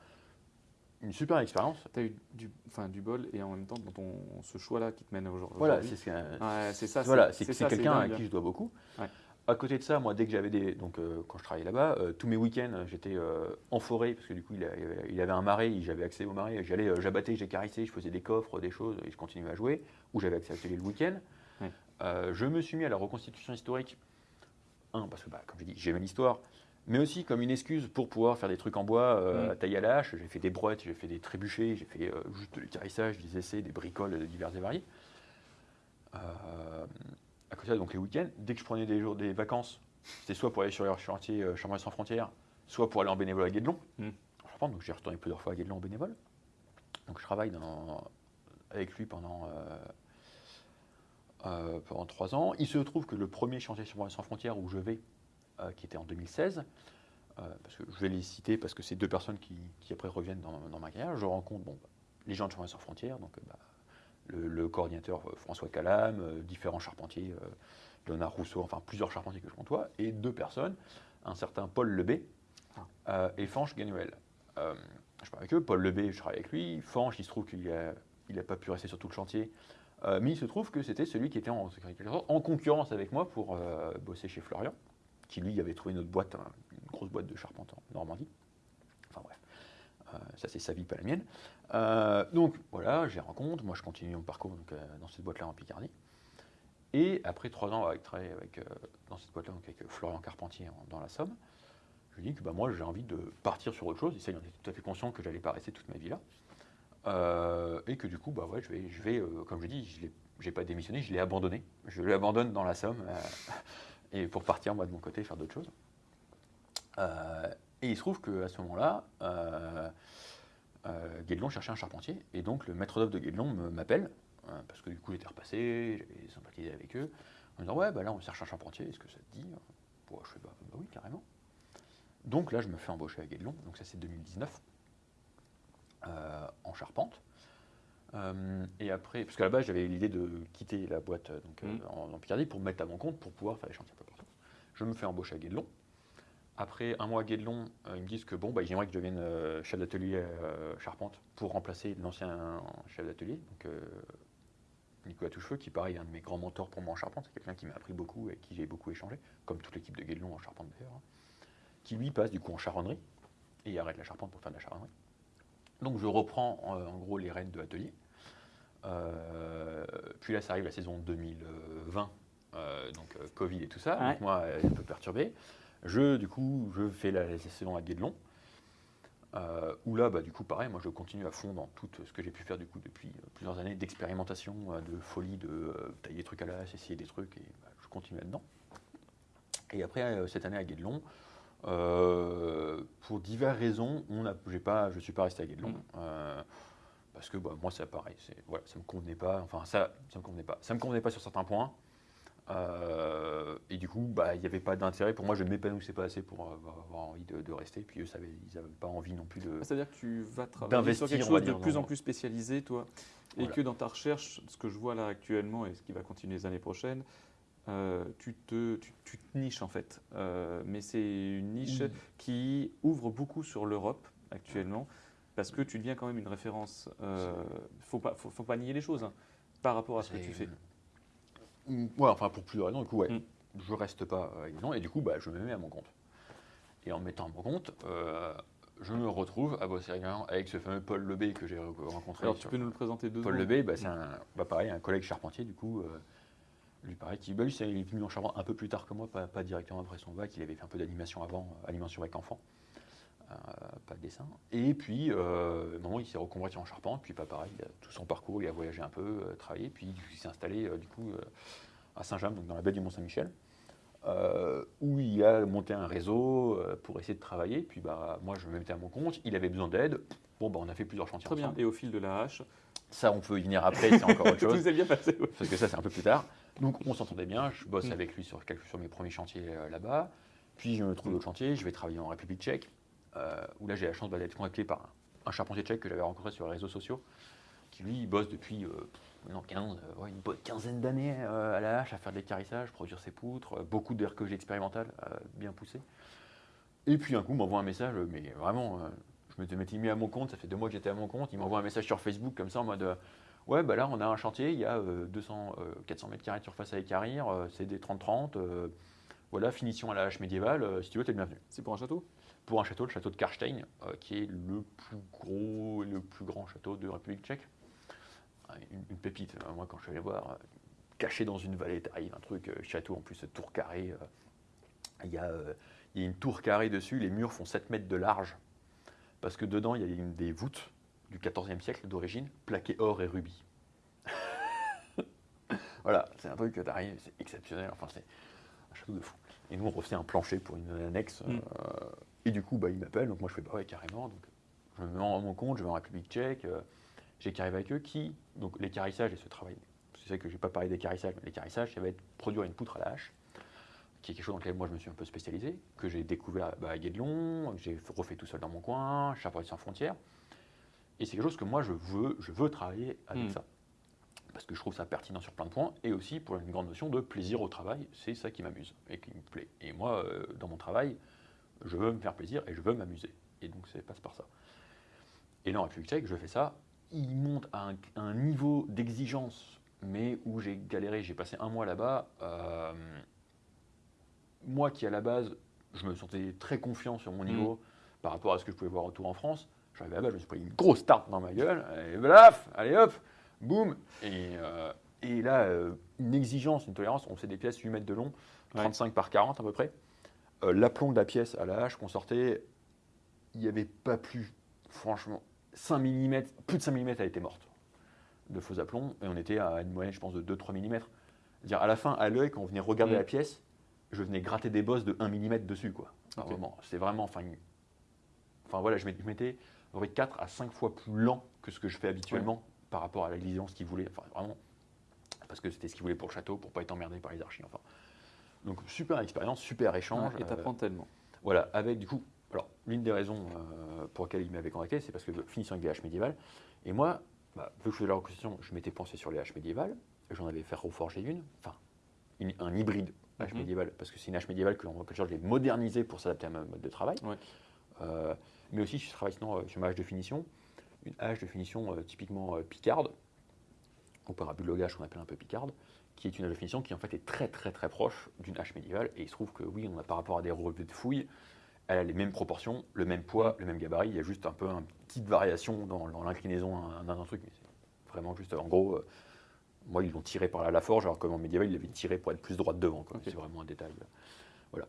une super expérience. Tu as eu du, du bol et en même temps dans ton, ce choix-là qui te mène aujourd'hui. Voilà, c'est ce Ouais, ça. Voilà, c'est quelqu'un à qui je dois beaucoup. Ouais. À côté de ça, moi, dès que j'avais des. Donc, euh, quand je travaillais là-bas, euh, tous mes week-ends, j'étais euh, en forêt, parce que du coup, il, a- il avait, un marais, j'avais accès au marais. J'allais, j'abattais, j'ai carissé, je faisais des coffres, des choses, et je continuais à jouer. Ou j'avais accès à l'atelier le week-end. Je me suis mis à la reconstitution historique. Un, parce que, bah, comme j'ai dit, j'aimais l'histoire. Mais aussi comme une excuse pour pouvoir faire des trucs en bois, à taille à la hache. J'ai fait des brouettes, j'ai fait des trébuchets, j'ai fait juste du carissage, des essais, des bricoles euh, divers et variés. Euh, à côté de ça, donc les week-ends, dès que je prenais des jours des vacances, c'était soit pour aller sur le chantier euh, Chambre sans frontières, soit pour aller en bénévole à Guédelon. Mm. Charpente, donc j'ai retourné plusieurs fois à Guédelon en bénévole. Donc je travaille dans- avec lui pendant, euh, euh, pendant trois ans. Il se trouve que le premier chantier Chambre sans frontières où je vais, euh, qui était en 2016, euh, parce que je vais les citer parce que c'est deux personnes qui, qui après reviennent dans, dans ma carrière, je rencontre bon, les gens de Chambre sans frontières, donc bah, le, le coordinateur euh, François Calam, euh, différents charpentiers, euh, Léonard Rousseau, enfin plusieurs charpentiers que je côtoie, et deux personnes, un certain Paul Lebé euh, et Fanche Ganuel. Je parle avec eux, Paul Lebé, je travaille avec lui, Fanche, il se trouve qu'il n'a il a pas pu rester sur tout le chantier, euh, mais il se trouve que c'était celui qui était en, en concurrence avec moi pour euh, bosser chez Florian, qui lui avait trouvé une autre boîte, une grosse boîte de charpente en Normandie. Euh, ça c'est sa vie, pas la mienne. Euh, donc voilà, les rencontre, moi je continue mon parcours euh, dans cette boîte-là en Picardie. Et après trois ans avec dans cette boîte-là avec Florian Carpentier en- dans la Somme, je lui dis que bah, moi j'ai envie de partir sur autre chose. Et ça, il en était tout à fait conscient que j'allais pas rester toute ma vie là. Et que du coup, bah je vais, comme je dis, je n'ai pas démissionné, je l'ai abandonné. Je l'abandonne dans la Somme [laughs] et pour partir moi de mon côté faire d'autres choses. Et il se trouve qu'à ce moment-là, euh, euh, Guédelon cherchait un charpentier. Et donc le maître d'œuvre de Guédelon me- m'appelle, euh, parce que du coup j'étais repassé, j'avais sympathisé avec eux, en me disant Ouais, bah là on cherche un charpentier, est-ce que ça te dit? Bon, Je fais bah, bah oui, carrément. Donc là je me fais embaucher à Guédelon, donc ça c'est 2019, euh, en charpente. Et après, parce qu'à la base j'avais l'idée de quitter la boîte donc, Mhm. en, en Picardie pour me mettre à mon compte, pour pouvoir faire des chantiers un peu partout. Je me fais embaucher à Guédelon. Après un mois à Guédelon, euh, ils me disent que bon, bah, j'aimerais que je devienne euh, chef d'atelier euh, charpente pour remplacer l'ancien chef d'atelier, donc Nicolas Touchefeu, qui pareil est un de mes grands mentors pour moi en charpente, c'est quelqu'un qui m'a appris beaucoup et avec qui j'ai beaucoup échangé, comme toute l'équipe de Guédelon en charpente d'ailleurs, hein, qui lui passe du coup en charronnerie. et il arrête la charpente pour faire de la charpenterie. Donc je reprends en, en gros les rênes de l'atelier. Euh, puis là, ça arrive la saison 2020, euh, donc euh, Covid et tout ça. Ouais. Donc moi, un peu perturbé. Je, du coup, je fais la, la saison à Guédelon. Euh, où là, bah, du coup, pareil, moi je continue à fond dans tout ce que j'ai pu faire du coup depuis euh, plusieurs années d'expérimentation, euh, de folie, de euh, tailler des trucs à la hache, essayer des trucs, et bah, je continue là-dedans. Et après, euh, cette année à Guédelon, euh, pour diverses raisons, on a, pas, je ne suis pas resté à Guédelon. Euh, parce que bah, moi, c'est pareil, voilà, ça ne me convenait pas. Enfin, ça ça me convenait pas. Ça me convenait pas sur certains points. Euh, et du coup, bah, il n'y avait pas d'intérêt. Pour moi, je ne m'épanouissais pas assez pour euh, avoir envie de, de rester. Puis eux, ils n'avaient pas envie non plus de. Ah, C'est-à-dire que tu vas travailler sur quelque chose de plus en plus spécialisé, toi, et Voilà. que dans ta recherche, ce que je vois là actuellement et ce qui va continuer les années prochaines, euh, tu, te, tu, tu te niches en fait. Euh, mais c'est une niche qui ouvre beaucoup sur l'Europe actuellement, parce que tu deviens quand même une référence. Faut pas, faut, faut pas nier les choses hein, par rapport à ce que tu fais. Mm, Ouais, enfin pour plusieurs raisons. Du coup, ouais, Mm. je reste pas euh, non, et du coup, bah, je me mets à mon compte. Et en me mettant à mon compte, euh, je me retrouve à bosser régulièrement avec ce fameux Paul Lebé que j'ai re- rencontré. Alors tu peux nous le présenter deux Paul Lebé, bah, c'est un, bah, pareil, un collègue charpentier, du coup. euh, lui, pareil, qui, bah, lui, c'est- il est venu en charpente un peu plus tard que moi, pas, pas directement après son bac. Il avait fait un peu d'animation avant, euh, animation avec enfants, euh, pas de dessin. Et puis, euh, il s'est reconverti en charpente. Puis, pas pareil, il a tout son parcours, il a voyagé un peu, euh, travaillé. Puis, il s'est installé, euh, du coup, euh, à Saint-James, donc dans la baie du Mont-Saint-Michel. euh, où il a monté un réseau euh, pour essayer de travailler. Puis bah, moi, je me mettais à mon compte. Il avait besoin d'aide. Bon, bah, on a fait plusieurs chantiers Très bien. ensemble. Et au fil de la hache, Ça, on peut y venir après, c'est encore autre [laughs] tout chose. s'est bien passé. ouais. Parce que ça, c'est un peu plus tard. Donc, on s'entendait bien. Je bosse Mm. avec lui sur, quelques, sur mes premiers chantiers euh, là-bas. Puis, je me trouve d'autres chantiers. Je vais travailler en République tchèque, euh, où là, j'ai la chance bah, d'être contacté par un, charpentier tchèque que j'avais rencontré sur les réseaux sociaux, qui lui, il bosse depuis euh, pff, non, 15, euh, une bonne quinzaine d'années euh, à la hache, à faire des carissages, produire ses poutres, beaucoup d'RQG expérimental, euh, bien poussé. Et puis, un coup, m'envoie un message, mais vraiment, je m'étais m'étais mis à mon compte, ça fait deux mois que j'étais à mon compte. Il m'envoie un message sur Facebook comme ça en mode. Ouais, bah là, on a un chantier, il y a euh, 200, euh, 400 mètres carrés de surface à équarrir, euh, c'est des 30-30. euh, voilà, finition à la hache médiévale, si tu veux, t'es le bienvenu. C'est pour un château? Pour un château, le château de Karstein, euh, qui est le plus gros et le plus grand château de République tchèque. Ah, Une, une pépite, euh, moi, quand je suis allé voir, euh, caché dans une vallée, t'arrives, un truc, euh, château en plus, tour carré. euh, Il y, a, euh, il y a une tour carrée dessus, les murs font 7 mètres de large, parce que dedans, il y a une des voûtes du XIVe siècle d'origine, plaquées or et rubis. [laughs] voilà, c'est un truc que t'arrives, c'est exceptionnel, enfin c'est un château de fou. Et nous, on refait un plancher pour une annexe, Mm. euh, et du coup, bah, il m'appelle, donc moi je fais, bah ouais, carrément, donc je me mets en mon compte, je vais en République tchèque, euh, j'ai carré avec eux, qui, donc les carissages et ce travail, c'est vrai que j'ai pas parlé des carissages, mais les carissages, ça va être produire une poutre à la hache, qui est quelque chose dans lequel moi je me suis un peu spécialisé, que j'ai découvert bah, à Guédelon, que j'ai refait tout seul dans mon coin, Charpentier sans frontières. Et c'est quelque chose que moi je veux, je veux travailler avec Mm. ça. Parce que je trouve ça pertinent sur plein de points, et aussi pour une grande notion de plaisir au travail, c'est ça qui m'amuse et qui me plaît. Et moi, euh, dans mon travail, je veux me faire plaisir et je veux m'amuser. Et donc ça passe par ça. Et là, en République tchèque, je fais ça. Il monte à un, un niveau d'exigence, mais où j'ai galéré. J'ai passé un mois là-bas. euh, moi qui, à la base, je me sentais très confiant sur mon niveau par rapport à ce que je pouvais voir autour en France. J'arrivais là-bas, je me suis pris une grosse tarte dans ma gueule. Et blaf, allez hop, boum. Et, euh, et là, euh, une exigence, une tolérance. On fait des pièces 8 mètres de long, Ouais. 35 par 40 à peu près. Euh, L'aplomb de la pièce à la hache qu'on sortait, il n'y avait pas plus, franchement, 5 mm, plus de 5 mm, elle était morte de faux aplomb. Et on était à une moyenne, je pense, de 2-3 mm. C'est-à-dire, à la fin, à l'œil, quand on venait regarder Mm. la pièce, je venais gratter des bosses de 1 mm dessus. Quoi. Vraiment, c'est vraiment. Enfin, une- enfin voilà, je m'étais- je m'étais à peu près 4 à 5 fois plus lent que ce que je fais habituellement par rapport à l'exigence qu'il voulait. Enfin, vraiment. Parce que c'était ce qu'il voulait pour le château, pour pas être emmerdé par les archis. Enfin. Donc, super expérience, super échange. Et euh, t'apprends tellement. voilà, avec du coup, alors l'une des raisons euh, pour lesquelles il m'avait contacté, c'est parce que finissant avec des haches médiévales, et moi, bah, vu que je faisais la reconstitution, je m'étais pensé sur les haches médiévales, j'en avais fait reforger une, enfin, une- un hybride hache Mhm. médiévale, parce que c'est une hache médiévale que l'on que je l'ai modernisée pour s'adapter à ma mode de travail. Ouais. Euh, mais aussi, je travaille sinon euh, sur ma hache de finition, une hache de finition euh, typiquement euh, picarde, au parabulogage qu'on appelle un peu picarde, qui est une hache de finition qui en fait est très très très proche d'une hache médiévale. Et il se trouve que oui, on a par rapport à des relevés de fouilles, elle a les mêmes proportions, le même poids, le même gabarit. Il y a juste un peu une petite variation dans, dans l'inclinaison d'un truc. Mais c'est vraiment juste, en gros, euh, moi, ils l'ont tiré par la Laforge, alors qu'en médiéval, ils l'avaient tiré pour être plus droit de devant. C'est vraiment un détail. euh, Voilà.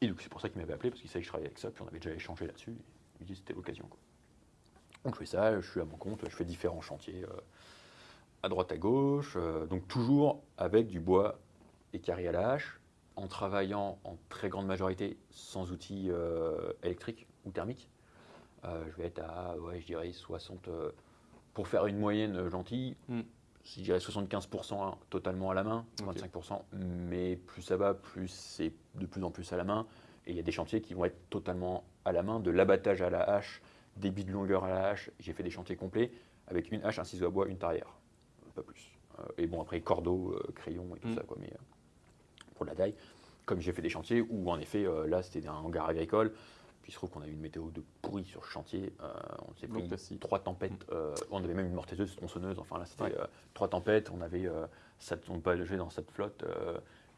Et donc, c'est pour ça qu'il m'avait appelé, parce qu'il savait que je travaillais avec ça, puis on avait déjà échangé là-dessus. Il me dit que c'était l'occasion. Donc, je fais ça, je suis à mon compte, je fais différents chantiers euh, à droite, à gauche. euh, donc, toujours avec du bois et carré à la hache, en travaillant en très grande majorité sans outils euh, électriques ou thermiques. Euh, je vais être à, ouais, je dirais 60, euh, pour faire une moyenne gentille, Mm. je dirais 75% totalement à la main, Ok. 25%, mais plus ça va, plus c'est de plus en plus à la main. Et il y a des chantiers qui vont être totalement à la main, de l'abattage à la hache, débit de longueur à la hache. J'ai fait des chantiers complets avec une hache, un ciseau à bois, une tarière, pas plus. Euh, et bon, après, cordeau, euh, crayon et tout Mm. ça, quoi, mais euh, pour la taille. Comme j'ai fait des chantiers où, en effet, là, c'était un hangar agricole. Puis il se trouve qu'on a eu une météo de pourri sur ce chantier. Euh, on s'est pris trois tempêtes. euh, on avait même une mortaiseuse, tronçonneuse. Enfin là, c'était Ouais. euh, trois tempêtes. On avait ça ne tombe pas léger dans cette flotte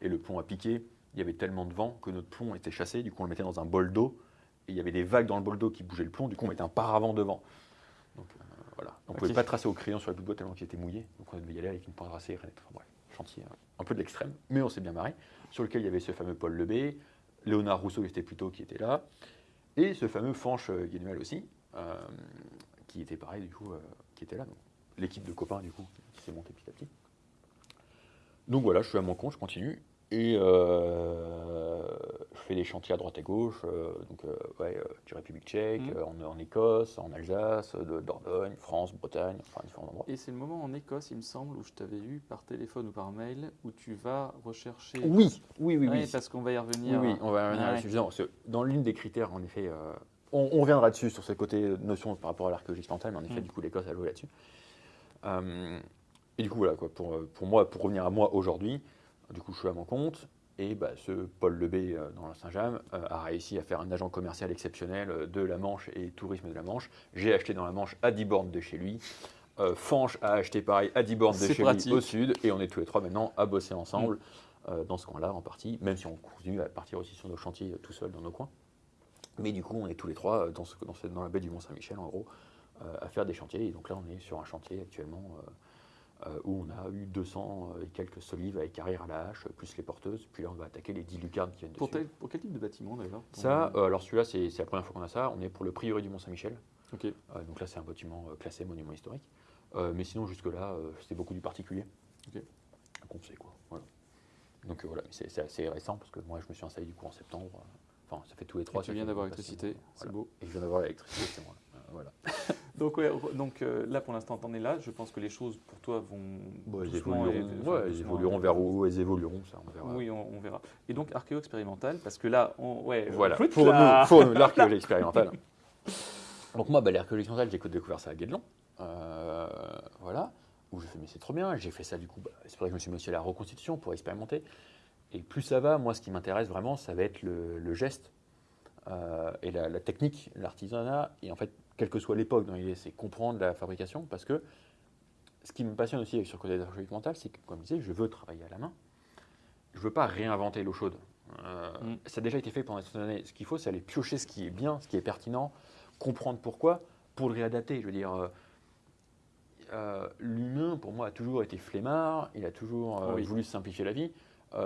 et le pont a piqué. Il y avait tellement de vent que notre plomb était chassé. Du coup, on le mettait dans un bol d'eau et il y avait des vagues dans le bol d'eau qui bougeaient le plomb. Du coup, on mettait un paravent devant. Donc On ne pouvait pas tracer au crayon sur le bout de bois tellement qu'il était mouillé. Donc on devait y aller avec une pointe racée. et rien. Enfin, bref, chantier euh, un peu de l'extrême, mais on s'est bien marré. Sur lequel il y avait ce fameux Paul Lebé, Léonard Rousseau qui était plutôt qui était là, et ce fameux Fanche euh, Guénuel aussi, euh, qui était pareil du coup, euh, qui était là. L'équipe de copains du coup qui s'est montée petit à petit. Donc voilà, je suis à mon compte, je continue. Et euh, je fais des chantiers à droite et gauche, euh, donc euh, ouais, euh, du République tchèque, euh, en, en Écosse, en Alsace, de Dordogne, France, Bretagne, enfin différents endroits. Et c'est le moment en Écosse, il me semble, où je t'avais eu par téléphone ou par mail, où tu vas rechercher. Oui, oui, oui, Ouais, oui. parce qu'on va y revenir. oui, on va revenir Ouais. Non, Dans l'une des critères, en effet, on, on reviendra dessus sur ce côté notion par rapport à l'archéologie expérimentale, mais en effet, Mm. du coup, l'Écosse a joué là-dessus. Et du coup, voilà, quoi, pour, pour moi, pour revenir à moi aujourd'hui, du coup, je suis à mon compte. Et bah, ce Paul Lebé euh, dans la Saint-James euh, a réussi à faire un agent commercial exceptionnel euh, de la Manche et tourisme de la Manche. J'ai acheté dans la Manche à 10 bornes de chez lui. Fanche a acheté pareil à 10 bornes de chez pratique. lui au sud. Et on est tous les trois maintenant à bosser ensemble euh, dans ce coin-là en partie, même si on continue à partir aussi sur nos chantiers tout seul dans nos coins. Mais du coup, on est tous les trois dans, ce- dans, cette- dans la baie du Mont-Saint-Michel, en gros, à faire des chantiers. Et donc là, on est sur un chantier actuellement où on a eu 200 et quelques solives avec carrière à la hache, plus les porteuses. Puis là, on va attaquer les 10 lucarnes qui viennent Pour, dessus. tel- pour quel type de bâtiment d'ailleurs? Ça, euh, alors celui-là, c'est la première fois qu'on a ça. On est pour le prieuré du Mont-Saint-Michel. Euh, donc là, c'est un bâtiment euh, classé monument historique. Euh, mais sinon, jusque-là, euh, c'était beaucoup du particulier. Ok. Donc on sait quoi. Voilà. Donc euh, voilà, c'est assez récent parce que moi, je me suis installé du coup en septembre. euh, Enfin, ça fait tous les Et trois. tu ça viens d'avoir l'électricité, c'est Voilà. beau. Et je viens d'avoir l'électricité, c'est moi. Voilà. [laughs] Donc, ouais, donc euh, là pour l'instant, t'en es là. Je pense que les choses pour toi vont. Bon, elles évolueront, et- enfin, ouais, elles évolueront vers où elles évolueront, ça, on verra. Oui, on, on verra. Et donc archéo expérimental, parce que là, on, ouais, Voilà, pour là. nous, pour nous, l'archéologie [laughs] expérimentale. Donc moi, bah, l'archéologie expérimentale, j'ai découvert ça à Guédelon. Euh, voilà, où j'ai fait, mais c'est trop bien. J'ai fait ça du coup, bah, c'est pour ça que je me suis mis aussi à la reconstitution pour expérimenter. Et plus ça va, moi, ce qui m'intéresse vraiment, ça va être le, le geste euh, et la, la technique, l'artisanat. Et en fait, quelle que soit l'époque dans l'idée, c'est comprendre la fabrication. Parce que ce qui me passionne aussi avec sur le côté de l'archéologie expérimentale, c'est que, comme je disais, je veux travailler à la main. Je veux pas réinventer l'eau chaude. Euh, Mm. Ça a déjà été fait pendant cette année. Ce qu'il faut, c'est aller piocher ce qui est bien, ce qui est pertinent, comprendre pourquoi, pour le réadapter. Je veux dire, euh, euh, l'humain, pour moi, a toujours été flemmard, il a toujours Oui. voulu simplifier la vie.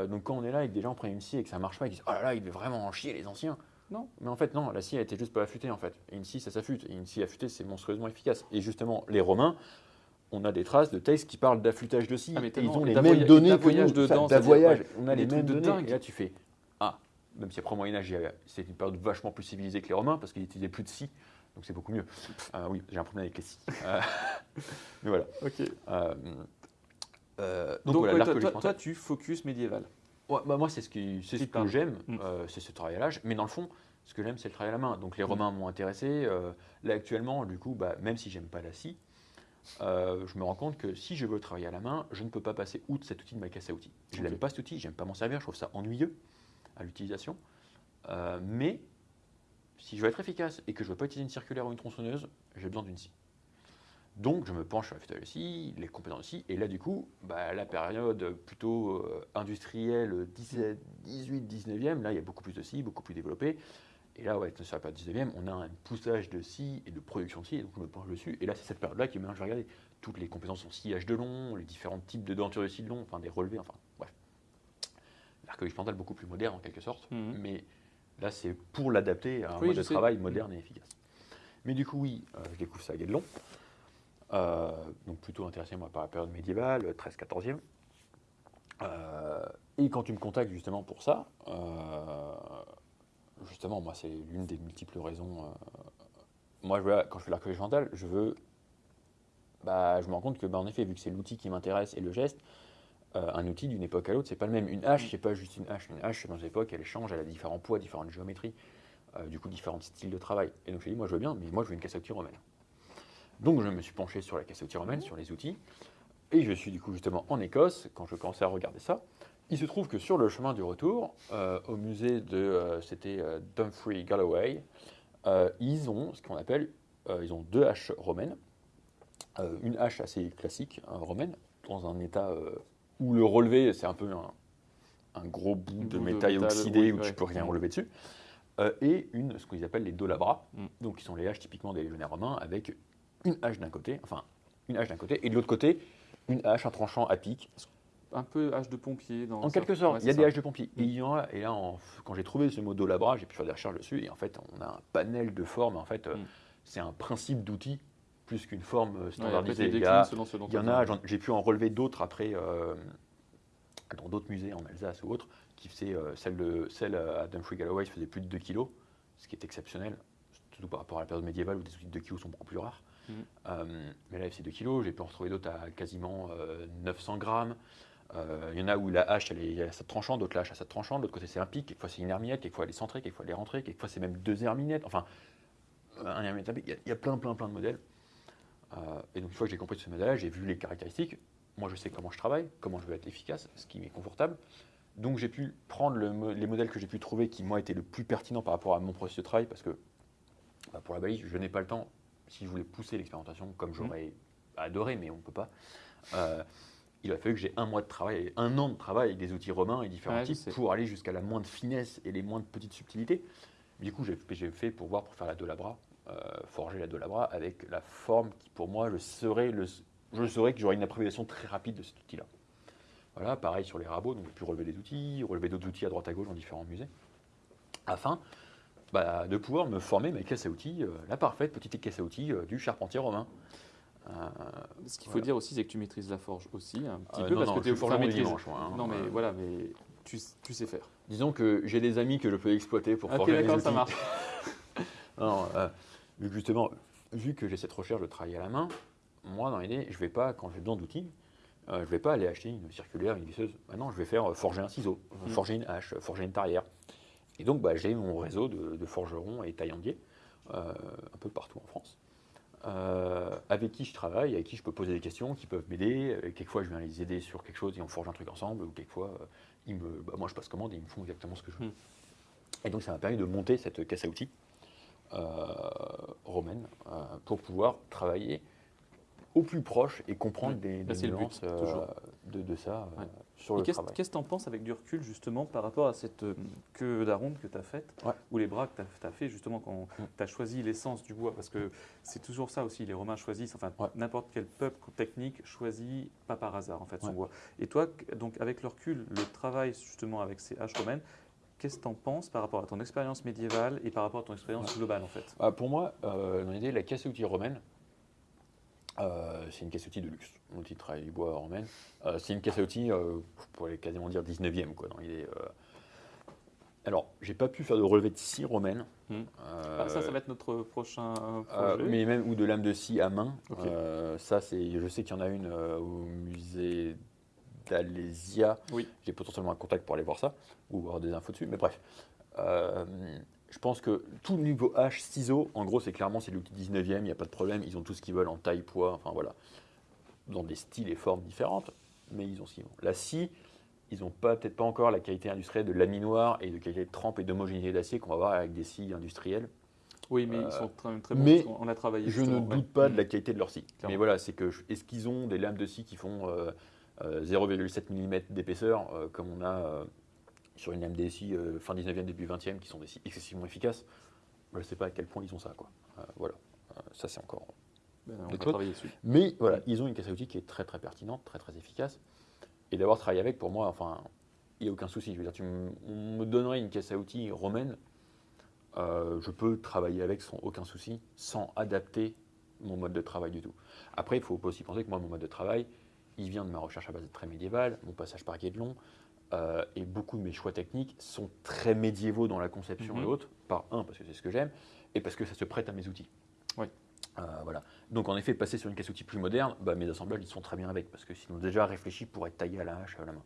Donc quand on est là et que des gens prennent une scie et que ça marche pas, ils disent Oh là là, il devait vraiment en chier les anciens. Non. Mais en fait, non, la scie a été juste pas affûtée en fait. Et une scie, ça s'affûte. Et une scie affûtée, c'est monstrueusement efficace. Et justement, les Romains, on a des traces de textes qui parlent d'affûtage de scie. Ah, mais ils ont les mêmes données que d'avoyage nous. d'avoyage, ouais, on a les mêmes de données. Et là, tu fais Ah, même si après au Moyen-Âge, c'est une période vachement plus civilisée que les Romains parce qu'ils utilisaient plus de scie. Donc c'est beaucoup mieux. Euh, [laughs] oui, j'ai un problème avec les scies. Euh, [laughs] mais voilà. Ok. Euh, euh, donc, Donc, voilà, ouais, toi, tu focus médiéval. Ouais, bah, moi, c'est ce, qui, ce que j'aime, Mm. euh, c'est ce travail à l'âge. Mais dans le fond, ce que j'aime, c'est le travail à la main. Donc les Mm. Romains m'ont intéressé. euh, là, actuellement, du coup, bah, même si j'aime pas la scie, euh, je me rends compte que si je veux travailler à la main, je ne peux pas passer outre cet outil de ma caisse à outils. Je n'aime pas cet outil, j'aime pas m'en servir, je trouve ça ennuyeux à l'utilisation. Mais si je veux être efficace et que je ne veux pas utiliser une circulaire ou une tronçonneuse, j'ai besoin d'une scie. Donc je me penche sur la scie, les compétences scie, et là du coup, bah, la période plutôt euh, industrielle 18, 19e, là il y a beaucoup plus de scie, beaucoup plus développée, Et là, ouais, sur la période 19e, on a un poussage de scie et de production de scie, et donc je me penche dessus. Et là, c'est cette période-là qui maintenant je vais regarder toutes les compétences en sciage de long, les différents types de dentures de scie de long, enfin des relevés, enfin bref. L'archéologie expérimentale beaucoup plus moderne en quelque sorte, Mhm. mais là, c'est pour l'adapter à un Oui, mode de sais. travail moderne et efficace. Mais du coup, oui, euh, je découvre ça à Guédelon. Euh, donc plutôt intéressé moi par la période médiévale, 13-14e. Euh, et quand tu me contactes justement pour ça, euh, justement, moi, c'est l'une des multiples raisons. euh, moi, je quand je fais l'archéologie mentale, je veux. Bah, je me rends compte que, bah, en effet, vu que c'est l'outil qui m'intéresse et le geste, euh, un outil d'une époque à l'autre, c'est pas le même. Une hache, c'est pas juste une hache. Une hache, dans une époque, elle change, elle a différents poids, différentes géométries, euh, du coup, différents styles de travail. Et donc, je dis, moi, je veux bien, mais moi, je veux une outils romaine. Donc, je me suis penché sur la caisse romaine, sur les outils. Et je suis du coup justement en Écosse quand je commençais à regarder ça. Il se trouve que sur le chemin du retour, euh, au musée de, euh, c'était euh, Dumfries Galloway, euh, ils ont ce qu'on appelle, ils ont deux haches romaines, une hache assez classique hein, romaine, dans un état où le relevé c'est un peu un, un gros bout de bout de métal oxydé oui, où ouais. tu peux rien Mm. relever dessus, et une ce qu'ils appellent les dolabras, Mm. donc qui sont les haches typiquement des légionnaires romains avec une hache d'un côté, enfin une hache d'un côté, et de l'autre côté une hache, un tranchant à pic, Un peu hache de pompier dans en quelque sorte, Ouais, il y a des haches de pompier. Et, il y en a, et là, en- quand j'ai trouvé ce mot dolabra, j'ai pu faire des recherches dessus. Et en fait, on a un panel de formes. En fait, euh, Mm. c'est un principe d'outil plus qu'une forme euh, Ouais, standardisée. il, y a- selon ce dont il y en a, j'ai pu en relever d'autres après, euh, dans d'autres musées en Alsace ou autres, qui faisaient, euh, celle, de, celle à Dumfries Galloway faisait plus de 2 kg, ce qui est exceptionnel, surtout par rapport à la période médiévale où des outils de 2 kg sont beaucoup plus rares. Euh, mais là, fait 2 kg, j'ai pu en retrouver d'autres à quasiment euh, 900 grammes. Euh, Il y en a où la hache, elle est, il y a cette tranchante, d'autres la hache a cette tranchante, l'autre côté c'est un pic, quelquefois c'est une herminette, quelquefois elle est centrée, quelquefois elle est rentrée, quelquefois c'est même deux herminettes, enfin, un herminette, il y, a, plein, plein, plein de modèles. Euh, et donc une fois que j'ai compris ce modèle-là, j'ai vu les caractéristiques, moi je sais comment je travaille, comment je veux être efficace, ce qui m'est confortable. Donc j'ai pu prendre les modèles que j'ai pu trouver qui moi étaient le plus pertinents par rapport à mon processus de travail, parce que bah, pour la balise, je n'ai pas le temps, si je voulais pousser l'expérimentation comme j'aurais adoré, mais on ne peut pas. euh, il a fallu que j'ai un mois de travail, un an de travail avec des outils romains et différents Ouais, types pour aller jusqu'à la moindre finesse et les moindres petites subtilités. Du coup, j'ai j'ai fait pour voir, pour faire la Dolabra, euh, forger la Dolabra avec la forme qui, pour moi, je saurais, le, je saurais que j'aurais une appréciation très rapide de cet outil-là. Voilà, pareil sur les rabots, donc j'ai pu relever des outils, relever d'autres outils à droite à gauche dans différents musées, afin bah, de pouvoir me former ma caisse à outils, euh, la parfaite petite caisse à outils euh, du charpentier romain. Euh, Ce qu'il faut Voilà. dire aussi, c'est que tu maîtrises la forge aussi un petit peu non, parce non, que tu le maîtrises- dimanche, hein. Non, mais voilà, mais tu, tu sais faire. Disons que j'ai des amis que je peux exploiter pour Ok, forger mes d'accord, ça outils. marche. [laughs] Non, vu que justement, vu que j'ai cette recherche de travail à la main, moi, dans l'idée, je vais pas, quand j'ai besoin d'outils, euh, je vais pas aller acheter une circulaire, une visseuse. Maintenant, je vais faire euh, forger un ciseau, Mhm. forger une hache, forger une tarière. Et donc, bah, j'ai mon réseau de, de forgerons et taillandiers euh, un peu partout en France. euh, avec qui je travaille, avec qui je peux poser des questions, qui peuvent m'aider. Euh, Quelquefois, je viens les aider sur quelque chose et on forge un truc ensemble. Ou quelquefois, euh, ils me, bah, moi, je passe commande et ils me font exactement ce que je veux. Hmm. Et donc, ça m'a permis de monter cette caisse à outils romaine pour pouvoir travailler au plus proche et comprendre des, des but, nuances euh, de, de ça euh, sur Et le qu'est-ce travail. qu'est-ce que tu en penses avec du recul justement par rapport à cette euh, queue d'aronde que tu as faite Ouais. ou les bras que tu as, fait justement quand Mm. tu as choisi l'essence du bois? Parce que c'est toujours ça aussi, les Romains choisissent, enfin Ouais. n'importe quel peuple technique choisit pas par hasard en fait son bois. Et toi, donc avec le recul, le travail justement avec ces haches romaines, qu'est-ce que tu en penses par rapport à ton expérience médiévale et par rapport à ton expérience globale en fait? Ah, pour moi, euh, dans l'idée, la caisse à outils romaine, euh, c'est une caisse à outils de luxe. De travail du bois romaine. Euh, c'est une caisse à outils, euh, je pourrais quasiment dire 19e, quoi, dans l'idée. euh. Alors, j'ai pas pu faire de relevé de scie romaine. Hmm. euh, Ah, Ça, ça va être notre prochain projet. mais même ou de lame de scie à main. Ça, c'est, je sais qu'il y en a une au musée d'Alésia. Oui. J'ai potentiellement un contact pour aller voir ça ou avoir des infos dessus. Mais bref, je pense que tout le niveau H, ciseaux, en gros, c'est clairement c'est l'outil 19e. Il n'y a pas de problème. Ils ont tout ce qu'ils veulent en taille, poids. Enfin voilà, dans des styles et formes différentes, mais ils ont ce qu'ils veulent. La scie. Ils n'ont pas, peut-être pas encore la qualité industrielle de laminoir et de qualité de trempe et d'homogénéité d'acier qu'on va avoir avec des scies industrielles. Oui, mais Euh, ils sont très, très bons. mais on a travaillé. Je ne doute ouais. pas de la qualité de leur scie. Clairement. Mais voilà, c'est que est-ce qu'ils ont des lames de scie qui font euh, euh, 0,7 mm d'épaisseur, euh, comme on a euh, sur une DSI euh, fin 19e, début 20e, qui sont des excessivement efficaces. Je ne sais pas à quel point ils ont ça. Quoi. Euh, voilà, Euh, ça c'est encore. Ben, on travailler dessus. Mais voilà, ils ont une caisse à outils qui est très très pertinente, très très efficace. Et d'avoir travaillé avec, pour moi, enfin, il n'y a aucun souci. Je veux dire, tu me, on me donnerait une caisse à outils romaine, je peux travailler avec sans aucun souci, sans adapter mon mode de travail du tout. Après, il faut aussi penser que moi, mon mode de travail, il vient de ma recherche à base de très médiévale, mon passage par Guédelon, euh, et beaucoup de mes choix techniques sont très médiévaux dans la conception Mhm. et autres. Par un, parce que c'est ce que j'aime, et parce que ça se prête à mes outils. Oui. Euh, voilà. Donc en effet, passer sur une caisse outil plus moderne, bah, mes assemblages ils sont très bien avec parce que sinon déjà réfléchi pour être taillé à la hache à la main.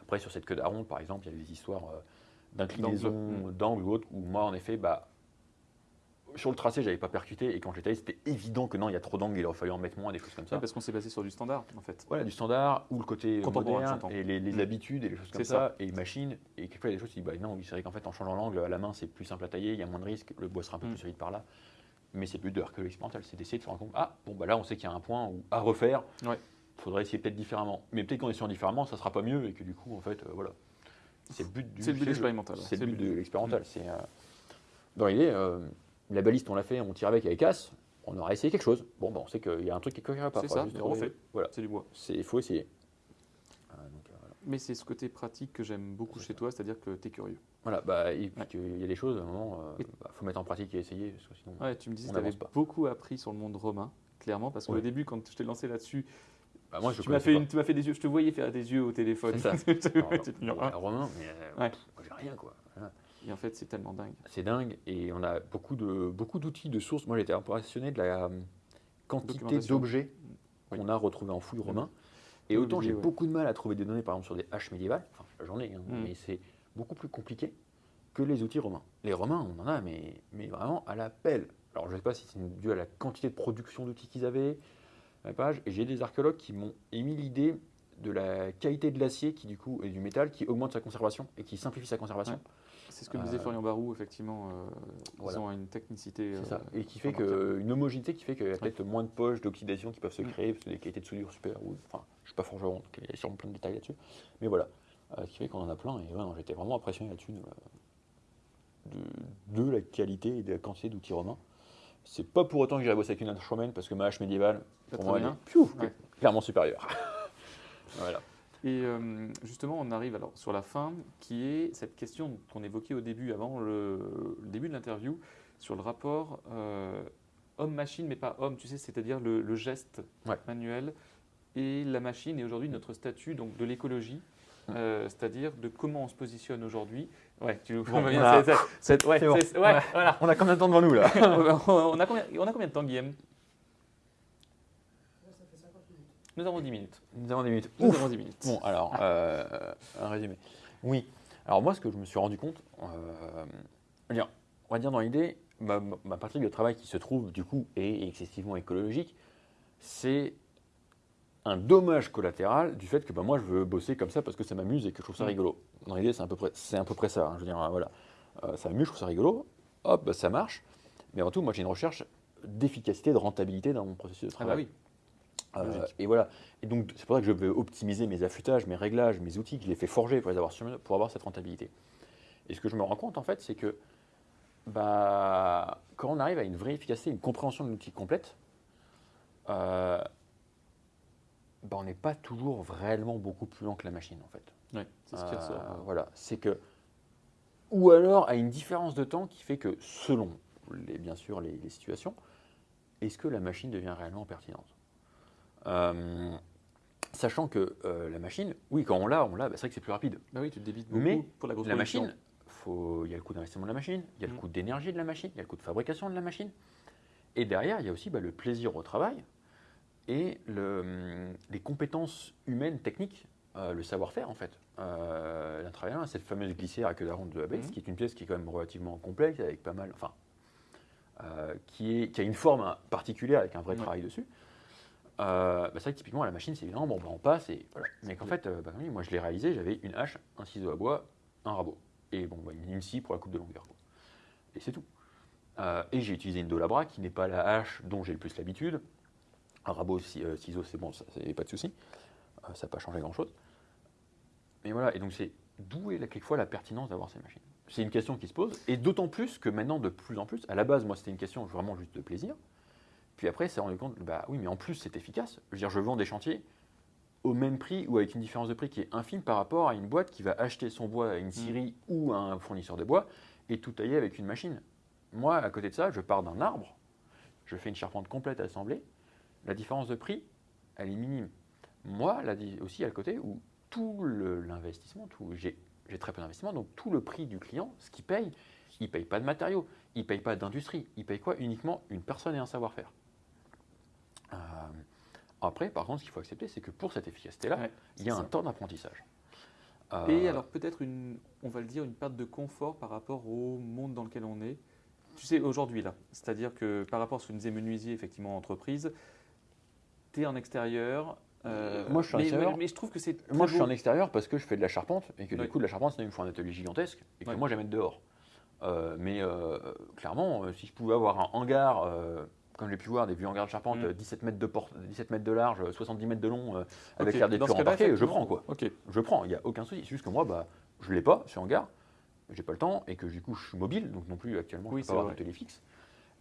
Après sur cette queue d'Aron par exemple, il y a des histoires euh, d'inclinaison, D'angle. d'angle ou autre, où moi en effet, bah, sur le tracé j'avais pas percuté et quand j'ai taillé c'était évident que non, il y a trop d'angles, il aurait fallu en mettre moins, des choses comme ça. Parce qu'on s'est basé sur du standard, en fait. Voilà, du standard ou le côté Contemporain, moderne et les, les Mm. habitudes et les choses comme ça, et machine. Et quelquefois, il y a des choses, tu dis, bah non, c'est vrai qu'en fait, en changeant l'angle à la main, c'est plus simple à tailler, il y a moins de risques, le bois sera un peu Mm. plus solide par là. Mais c'est le but de l'archéologie expérimentale, c'est d'essayer de se rendre compte, ah, bon, bah là, on sait qu'il y a un point où, à refaire, il Ouais. faudrait essayer peut-être différemment. Mais peut-être qu'en essayant différemment, ça sera pas mieux et que du coup, en fait, euh, voilà. C'est le but du C'est le but jeu. expérimental. ouais. C'est le but de l'expérimental. C'est, euh, Dans l'idée, euh, la baliste, on l'a fait, on tire avec avec casse, on aura essayé quelque chose. Bon, bah, on sait qu'il y a un truc qui ne pas. C'est ça, on refait. Voilà, C'est du bois. il faut essayer. Euh, donc, euh, voilà. Mais c'est ce côté pratique que j'aime beaucoup chez ça. toi, c'est-à-dire que tu es curieux. Voilà, bah, et puis Ouais. qu'il y a des choses, à un moment, il Et- faut mettre en pratique et essayer, parce que sinon. Ouais, tu me disais que tu avais pas. beaucoup appris sur le monde romain, clairement, parce qu'au Ouais. début, quand je t'ai lancé là-dessus, Bah, moi, je tu m'as fait, pas. une- tu m'as fait des yeux, je te voyais faire des yeux au téléphone. C'est ça. [laughs] Numéro un. Romain, mais euh, Ouais. pff, moi, j'ai rien, quoi. Voilà. Et en fait, c'est tellement dingue. C'est dingue, et on a beaucoup de beaucoup d'outils, de sources. Moi, j'étais impressionné de la euh, quantité d'objets Oui. qu'on a retrouvés en fouille romain. Et Oui, autant j'ai ouais. beaucoup de mal à trouver des données, par exemple, sur des haches médiévales, enfin, j'en ai, hein, Mm. mais c'est beaucoup plus compliqué que les outils romains. Les romains, on en a, mais, mais vraiment à la pelle. Alors, je ne sais pas si c'est dû à la quantité de production d'outils qu'ils avaient, la page, et j'ai des archéologues qui m'ont émis l'idée de la qualité de l'acier qui du coup et du métal qui augmente sa conservation et qui simplifie sa conservation. Ouais. C'est ce que disait Euh, Florian Barou, effectivement. euh, voilà. Ils ont une technicité. C'est ça. euh, Et qui fait que une homogénéité qui fait qu'il y a peut-être moins de poches d'oxydation qui peuvent se créer parce que des qualités de soudure super. Ou, enfin, je suis pas forgeron, donc il y a sûrement plein de détails là-dessus. Mais voilà, ce qui fait qu'on en a plein. Et ouais, j'étais vraiment impressionné là-dessus de, la qualité et de la quantité d'outils romains. C'est pas pour autant que j'irai bosser avec une hache romaine parce que ma hache médiévale, pour moi, elle est Ouais. clairement supérieure. [laughs] voilà. Et euh, justement, on arrive alors sur la fin, qui est cette question qu'on évoquait au début, avant le, le début de l'interview, sur le rapport euh, homme-machine, mais pas homme, tu sais, c'est-à-dire le, le geste Ouais. manuel et la machine, et aujourd'hui notre statut donc de l'écologie. Euh, c'est-à-dire de comment on se positionne aujourd'hui. Ouais, tu Bon, bien, on a- [laughs] bon. ouais, voilà. On a combien de temps devant nous là [laughs] on, a combien, on a combien de temps, Guillaume? Nous avons 10 minutes. Nous avons des minutes. Nous Ouf. avons 10 minutes. Bon, alors, euh, un résumé. Oui. Alors, moi, ce que je me suis rendu compte, euh, on va dire- dans l'idée, ma, ma partie de travail qui se trouve, du coup, est excessivement écologique, c'est un dommage collatéral du fait que bah, moi, je veux bosser comme ça parce que ça m'amuse et que je trouve ça Mm. rigolo. Dans l'idée, c'est à peu près, à peu près ça. hein. Je veux dire, voilà. Euh, ça m'amuse, je trouve ça rigolo. Hop, bah, ça marche. Mais avant tout, moi, j'ai une recherche d'efficacité, de rentabilité dans mon processus de Ah bah travail. oui. Euh, et voilà. Et donc, c'est pour ça que je veux optimiser mes affûtages, mes réglages, mes outils, que je les fais forger pour les avoir pour cette rentabilité. Et ce que je me rends compte, en fait, c'est que bah, quand on arrive à une vraie efficacité, une compréhension de l'outil complète, euh, bah, on n'est pas toujours réellement beaucoup plus lent que la machine, en fait. Ouais, c'est ce qui Euh, ressort. Voilà, c'est que. Ou alors à une différence de temps qui fait que, selon les, bien sûr les, les situations, est-ce que la machine devient réellement pertinente? Euh, Sachant que euh, la machine, oui, quand on l'a, on l'a, bah, c'est vrai que c'est plus rapide. Bah oui, tu te débites beaucoup Mais pour la grosse La production. machine, il y a le coût d'investissement de la machine, il y a le Mm. coût d'énergie de la machine, il y a le coût de fabrication de la machine. Et derrière, il y a aussi bah, le plaisir au travail et le, hum, les compétences humaines, techniques, euh, le savoir-faire en fait. Euh, d'un travailleur, cette fameuse glissière à queue d'aronde de Abex, Mhm. qui est une pièce qui est quand même relativement complexe, avec pas mal, enfin, euh, qui, est, qui a une forme hein, particulière avec un vrai travail dessus. Euh, bah, c'est vrai que typiquement, à la machine, c'est évident, bon, bah, on passe et voilà. Mais qu'en fait, euh, bah, oui, moi je l'ai réalisé, j'avais une hache, un ciseau à bois, un rabot. Et bon, bah, une scie pour la coupe de longueur. quoi. Et c'est tout. Euh, et j'ai utilisé une Dolabra qui n'est pas la hache dont j'ai le plus l'habitude. Un rabot, ci- ciseau, c'est bon, ça, c'est pas de souci. Ça n'a pas changé grand-chose. Mais voilà, et donc c'est d'où est là, quelquefois la pertinence d'avoir ces machines C'est une question qui se pose, et d'autant plus que maintenant, de plus en plus, à la base, moi, c'était une question vraiment juste de plaisir. Puis après, c'est rendu compte, bah oui, mais en plus, c'est efficace. Je veux dire, je vends des chantiers au même prix ou avec une différence de prix qui est infime par rapport à une boîte qui va acheter son bois à une scierie ou à un fournisseur de bois et tout tailler avec une machine. Moi, à côté de ça, je pars d'un arbre, je fais une charpente complète à assembler. La différence de prix, elle est minime. Moi, là aussi, à le côté où tout l'investissement, j'ai très peu d'investissement, donc tout le prix du client, ce qu'il paye, il ne paye pas de matériaux, il ne paye pas d'industrie, il paye quoi? Uniquement une personne et un savoir-faire. Euh, après, par contre, ce qu'il faut accepter, c'est que pour cette efficacité-là, Ouais, il y a un ça. temps d'apprentissage. Euh, Et alors peut-être une, on va le dire, une perte de confort par rapport au monde dans lequel on est. Tu sais, aujourd'hui là, c'est-à-dire que par rapport à ce que nous disait Menuisier, effectivement, entreprise, tu es en extérieur. euh, Moi, je suis en mais, extérieur. mais- je trouve que c'est. Moi, je suis en extérieur parce que je fais de la charpente et que Oui. du coup, de la charpente, il me faut un atelier gigantesque et que moi, j'aime être dehors. Euh, mais euh, clairement, si je pouvais avoir un hangar, comme j'ai pu voir des vieux hangars de charpente, Mm. euh, 17, mètres de porte, 17 mètres de large, euh, 70 mètres de long, euh, avec l'air des embarqués, je prends quoi. Je prends, il n'y a aucun souci. C'est juste que moi, bah, je ne l'ai pas, ce hangar, j'ai pas le temps et que du coup, je suis mobile, donc non plus actuellement, Oui, je peux pas avoir vrai. d'atelier fixe.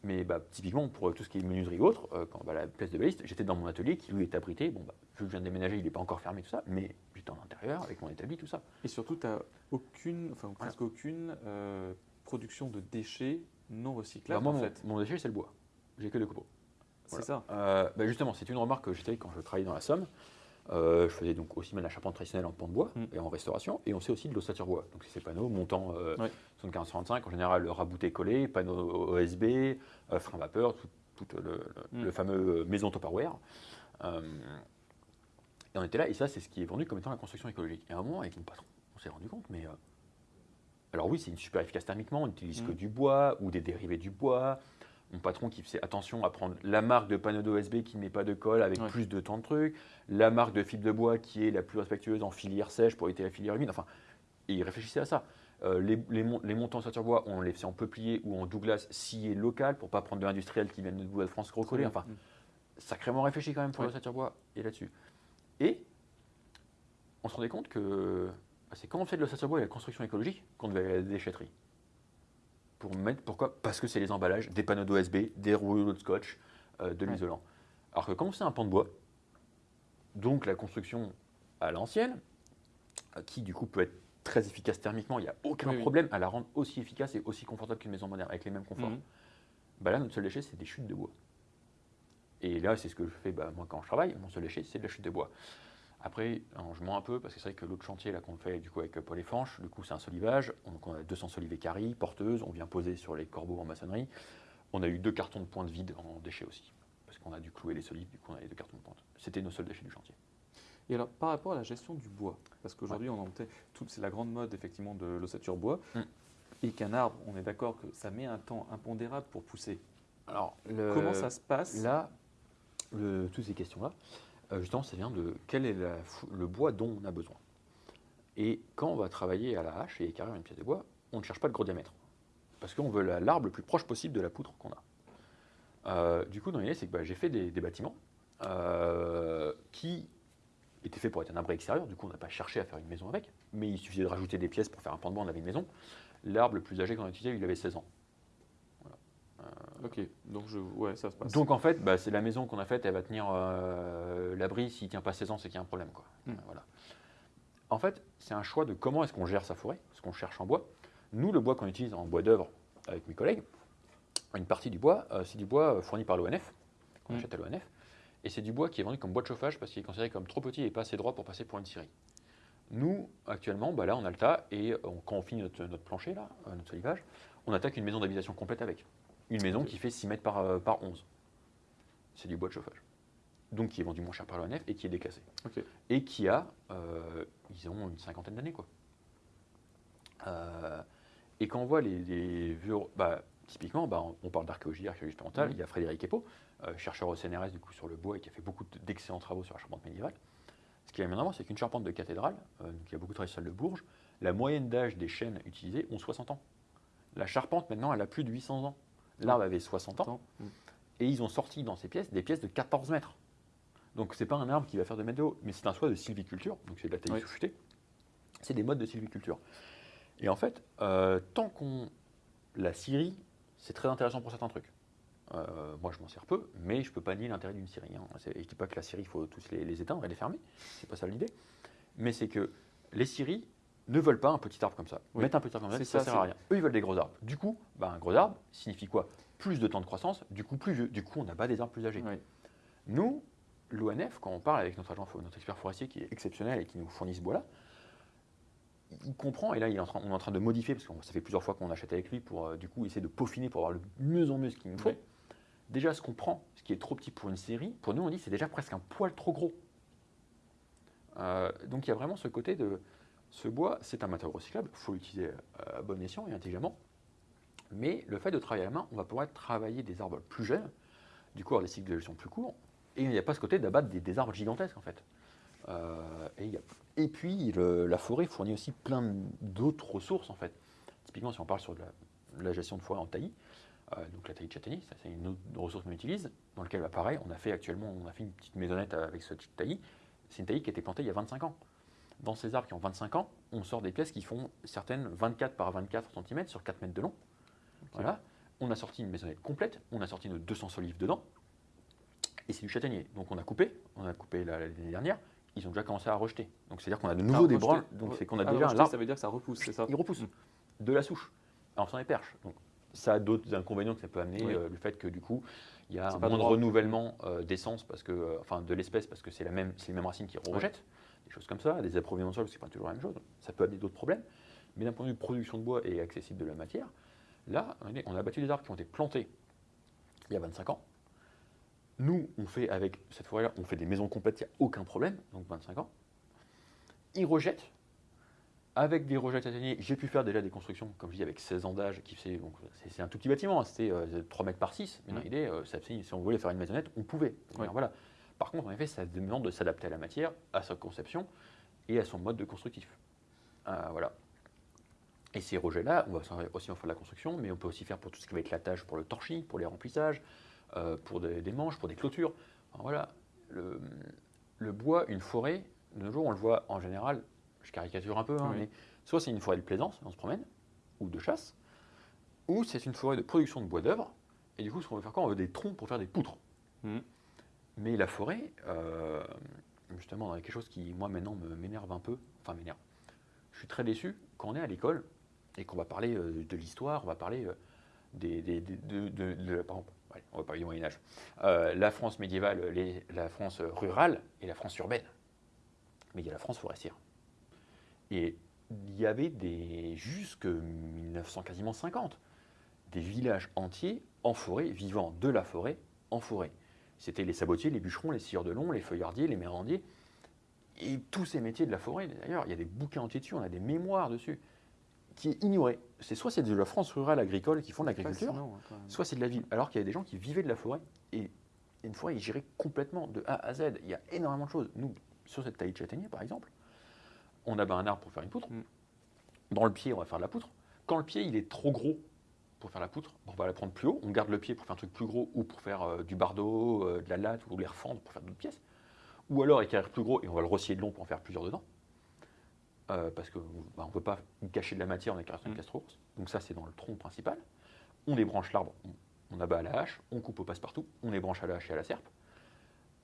Mais bah, typiquement, pour tout ce qui est menuiserie ou autre, euh, quand bah, la pièce de baliste, j'étais dans mon atelier qui lui est abrité. Bon, bah, vu que je viens de déménager, il n'est pas encore fermé, tout ça, mais j'étais en intérieur avec mon établi, tout ça. Et surtout, tu n'as aucune, enfin presque aucune euh, production de déchets non recyclables Bah, moi, en mon, fait. mon déchet, c'est le bois. J'ai que des copeaux. C'est ça. Euh, bah, justement, c'est une remarque que j'étais quand je travaillais dans la Somme. Euh, je faisais donc aussi bien de la charpente traditionnelle en pan de bois Mm. et en restauration, et on sait aussi de l'ossature bois. Donc c'est ces panneaux montant euh, Ouais. 75-35, en général rabouté collé, panneaux OSB, euh, frein vapeur, tout, tout le, le- Mm. le fameux maison Tupperware. Et on était là, et ça c'est ce qui est vendu comme étant la construction écologique. Et à un moment, avec mon patron, on s'est rendu compte, mais alors oui, c'est une super efficace thermiquement, on n'utilise que Mm. du bois ou des dérivés du bois. Mon patron qui faisait attention à prendre la marque de panneau d'OSB qui ne met pas de colle avec Ouais. plus de temps de trucs, la marque de fibre de bois qui est la plus respectueuse en filière sèche pour éviter la filière humide. Enfin, et il réfléchissait à ça. Euh, les, les, les montants en bois, on les faisait en peuplier ou en Douglas scié local pour pas prendre de l'industriel qui vient de bois de France recollé. Enfin, Mm. sacrément réfléchi quand même pour Ouais. l'ossature bois et là-dessus. Et on se rendait compte que bah, c'est quand on fait de l'ossature bois et la construction écologique qu'on devait aller à la déchetterie. Pour mettre, pourquoi? Parce que c'est les emballages, des panneaux d'OSB, des rouleaux de scotch, euh, de Ouais. l'isolant. Alors que quand c'est un pan de bois, donc la construction à l'ancienne, euh, qui du coup peut être très efficace thermiquement, il n'y a aucun Oui, oui. problème à la rendre aussi efficace et aussi confortable qu'une maison moderne, avec les mêmes conforts. Mhm. Bah là, notre seul déchet, c'est des chutes de bois. Et là, c'est ce que je fais bah, moi quand je travaille. Mon seul déchet, c'est de la chute de bois. Après, alors, je mens un peu parce que c'est vrai que l'autre chantier là qu'on fait du coup avec Paul et Franche, du coup c'est un solivage. Donc on a 200 solivés carrés, porteuses, on vient poser sur les corbeaux en maçonnerie. On a eu deux cartons de pointe vides en déchets aussi. Parce qu'on a dû clouer les solives, du coup on a les deux cartons de pointe. C'était nos seuls déchets du chantier. Et alors, par rapport à la gestion du bois, parce qu'aujourd'hui, on en fait- tout- c'est la grande mode effectivement de l'ossature bois, Mm. et qu'un arbre, on est d'accord que ça met un temps impondérable pour pousser. Alors, le- Comment ça se passe? Là, le- toutes ces questions-là, euh, justement, ça vient de quel est le bois dont on a besoin. Et quand on va travailler à la hache et écarrir une pièce de bois, on ne cherche pas de gros diamètre. Parce qu'on veut la- l'arbre le plus proche possible de la poutre qu'on a. Euh, du coup, dans l'idée, c'est que bah, j'ai fait des, des bâtiments euh, qui étaient faits pour être un abri extérieur. Du coup, on n'a pas cherché à faire une maison avec. Mais il suffisait de rajouter des pièces pour faire un pan de bois, on avait une maison. L'arbre le plus âgé qu'on a utilisé, il avait 16 ans. Ok, donc je, ouais, ça se passe. Donc en fait, bah, c'est la maison qu'on a faite, elle va tenir euh, l'abri. S'il ne tient pas 16 ans, c'est qu'il y a un problème. Quoi. Hmm. Euh, voilà. En fait, c'est un choix de comment est-ce qu'on gère sa forêt, ce qu'on cherche en bois. Nous, le bois qu'on utilise en bois d'œuvre avec mes collègues, une partie du bois, euh, c'est du bois euh, fourni par l'ONF, qu'on Hmm. achète à l'ONF. Et c'est du bois qui est vendu comme bois de chauffage parce qu'il est considéré comme trop petit et pas assez droit pour passer pour une scierie. Nous, actuellement, bah là, on a le tas et on- quand on finit notre, notre plancher, là, euh, notre solivage, on attaque une maison d'habitation complète avec. Une maison qui fait 6 mètres par, euh, par 11. C'est du bois de chauffage. Donc qui est vendu moins cher par l'ONF et qui est déclassé. Ok. Et qui a, euh, ils ont une cinquantaine d'années. quoi. Euh, et quand on voit les, les vieux. Bah, typiquement, bah, on, on parle d'archéologie, archéologie expérimentale. Mhm. Il y a Frédéric Epo, euh, chercheur au CNRS du coup, sur le bois et qui a fait beaucoup de- d'excellents travaux sur la charpente médiévale. Ce qui est avant, c'est qu'une charpente de cathédrale, euh, donc il y a beaucoup travaillé sur le Bourges, la moyenne d'âge des chênes utilisées ont 60 ans. La charpente, maintenant, elle a plus de 800 ans. L'arbre avait 60 ans. Mm. Et ils ont sorti dans ces pièces des pièces de 14 mètres. Donc c'est pas un arbre qui va faire 2 mètres de haut, mais c'est un soie de sylviculture, donc c'est de la taille Oui. C'est des modes de sylviculture. Et en fait, euh, tant qu'on. La scierie, c'est très intéressant pour certains trucs. Euh, moi, je m'en sers peu, mais je ne peux pas nier l'intérêt d'une scierie. hein. C'est- Je ne dis pas que la scierie, il faut tous les, les éteindre et les fermer. C'est pas ça l'idée. Mais c'est que les scieries ne veulent pas un petit arbre comme ça. Oui. Mettre un petit arbre comme ça, ça, ça, sert à rien. Eux, ils veulent des gros arbres. Du coup, bah, un gros arbre signifie quoi? Plus de temps de croissance, du coup plus vieux. Du coup, on abat des arbres plus âgés. Oui. Nous, l'ONF, quand on parle avec notre agent, notre expert forestier qui est exceptionnel et qui nous fournit ce bois-là, il comprend, et là il est en train- on est en train de modifier, parce que ça fait plusieurs fois qu'on achète avec lui pour euh, du coup essayer de peaufiner pour avoir le mieux en mieux ce qu'il nous faut. Oui. Déjà, ce qu'on prend, ce qui est trop petit pour une série, pour nous on dit c'est déjà presque un poil trop gros. Euh, donc il y a vraiment ce côté de ce bois, c'est un matériau recyclable, il faut l'utiliser euh, à bon escient et intelligemment. Mais le fait de travailler à la main, on va pouvoir travailler des arbres plus jeunes, du coup avoir des cycles de gestion plus courts, et il n'y a pas ce côté d'abattre des, arbres gigantesques en fait. Euh, et, puis la forêt fournit aussi plein d'autres ressources en fait. Typiquement, si on parle sur de la, gestion de forêt en taillis, euh, donc la taillis de châtaignier, c'est une autre ressource qu'on utilise, dans laquelle bah, pareil, on a fait actuellement, on a fait une petite maisonnette avec ce taillis. C'est une taillis qui a été plantée il y a 25 ans. Dans ces arbres qui ont 25 ans, on sort des pièces qui font certaines 24 par 24 cm sur 4 mètres de long. Voilà. On a sorti une maisonnette complète, on a sorti nos 200 solives dedans, et c'est du châtaignier. Donc on a coupé, on a coupé la- l'année dernière, ils ont déjà commencé à rejeter. Donc c'est-à-dire qu'on a de nouveau Ah, des branches, donc c'est qu'on a Ah, déjà un rejeter, arbre, Ça veut dire que ça repousse, c'est ça? Il repousse Mm. de la souche. Alors sans les perches. Donc ça a d'autres inconvénients que ça peut amener, Oui. euh, le fait que du coup il y a un moins de renouvellement euh, d'essence parce que, euh, enfin de l'espèce parce que c'est la même, c'est les mêmes racines qui rejettent, des choses comme ça, des approvisionnements sol, c'est pas toujours la même chose. Ça peut amener d'autres problèmes. Mais d'un point de vue production de bois et accessible de la matière, là on a battu des arbres qui ont été plantés il y a 25 ans. Nous, on fait avec cette forêt-là, on fait des maisons complètes, il n'y a aucun problème, donc 25 ans. Ils rejettent. Avec des rejets châtaigniers, j'ai pu faire déjà des constructions, comme je dis, avec 16 ans d'âge, qui fait, donc c'est, un tout petit bâtiment, hein, c'était euh, 3 mètres par 6, mais dans Mhm. l'idée, euh, si on voulait faire une maisonnette, on pouvait. Ouais. Voilà. Par contre, en effet, ça demande de s'adapter à la matière, à sa conception et à son mode de constructif. Euh, voilà. Et ces rejets-là, on va aussi en faire de la construction, mais on peut aussi faire pour tout ce qui va être l'attache pour le torchis, pour les remplissages, euh, pour des, des manches, pour des clôtures. Voilà, le, le bois, une forêt, de nos jours, on le voit en général, je caricature un peu, hein, Oui. mais soit c'est une forêt de plaisance, on se promène, ou de chasse, ou c'est une forêt de production de bois d'œuvre, et du coup, ce qu'on veut faire quoi On veut des troncs pour faire des poutres. Mhm. Mais la forêt, euh, justement, quelque chose qui, moi, maintenant, m'énerve un peu, enfin, m'énerve. Je suis très déçu quand on est à l'école et qu'on va parler euh, de l'histoire, on va parler euh, des, de, par exemple, on va du Moyen Âge. Euh, la France médiévale, la France rurale et la France urbaine. Mais il y a la France forestière. Et il y avait des jusque 1900 quasiment 50 des villages entiers en forêt, vivant de la forêt en forêt. C'était les sabotiers, les bûcherons, les scieurs de long, les feuillardiers, les mérandiers, et tous ces métiers de la forêt. D'ailleurs, il y a des bouquins entiers dessus, on a des mémoires dessus, qui est ignoré. C'est soit c'est de la France rurale agricole qui font de l'agriculture, soit c'est de la ville. Alors qu'il y a des gens qui vivaient de la forêt, et une forêt est gérée complètement de A à Z. Il y a énormément de choses. Nous, sur cette taille de châtaignier, par exemple, on abat un arbre pour faire une poutre. Mm. Dans le pied, on va faire de la poutre. Quand le pied il est trop gros pour faire la poutre, on va la prendre plus haut. On garde le pied pour faire un truc plus gros ou pour faire euh, du bardeau, euh, de la latte ou les refendre pour faire d'autres pièces. Ou alors écrire plus gros et on va le rosser de long pour en faire plusieurs dedans. Euh, parce qu'on bah, ne peut pas cacher de la matière en écrasant une Mm. casse trop grosse. Donc ça, c'est dans le tronc principal. On débranche l'arbre, on, on abat à la hache, on coupe au passe-partout, on ébranche à la hache et à la serpe.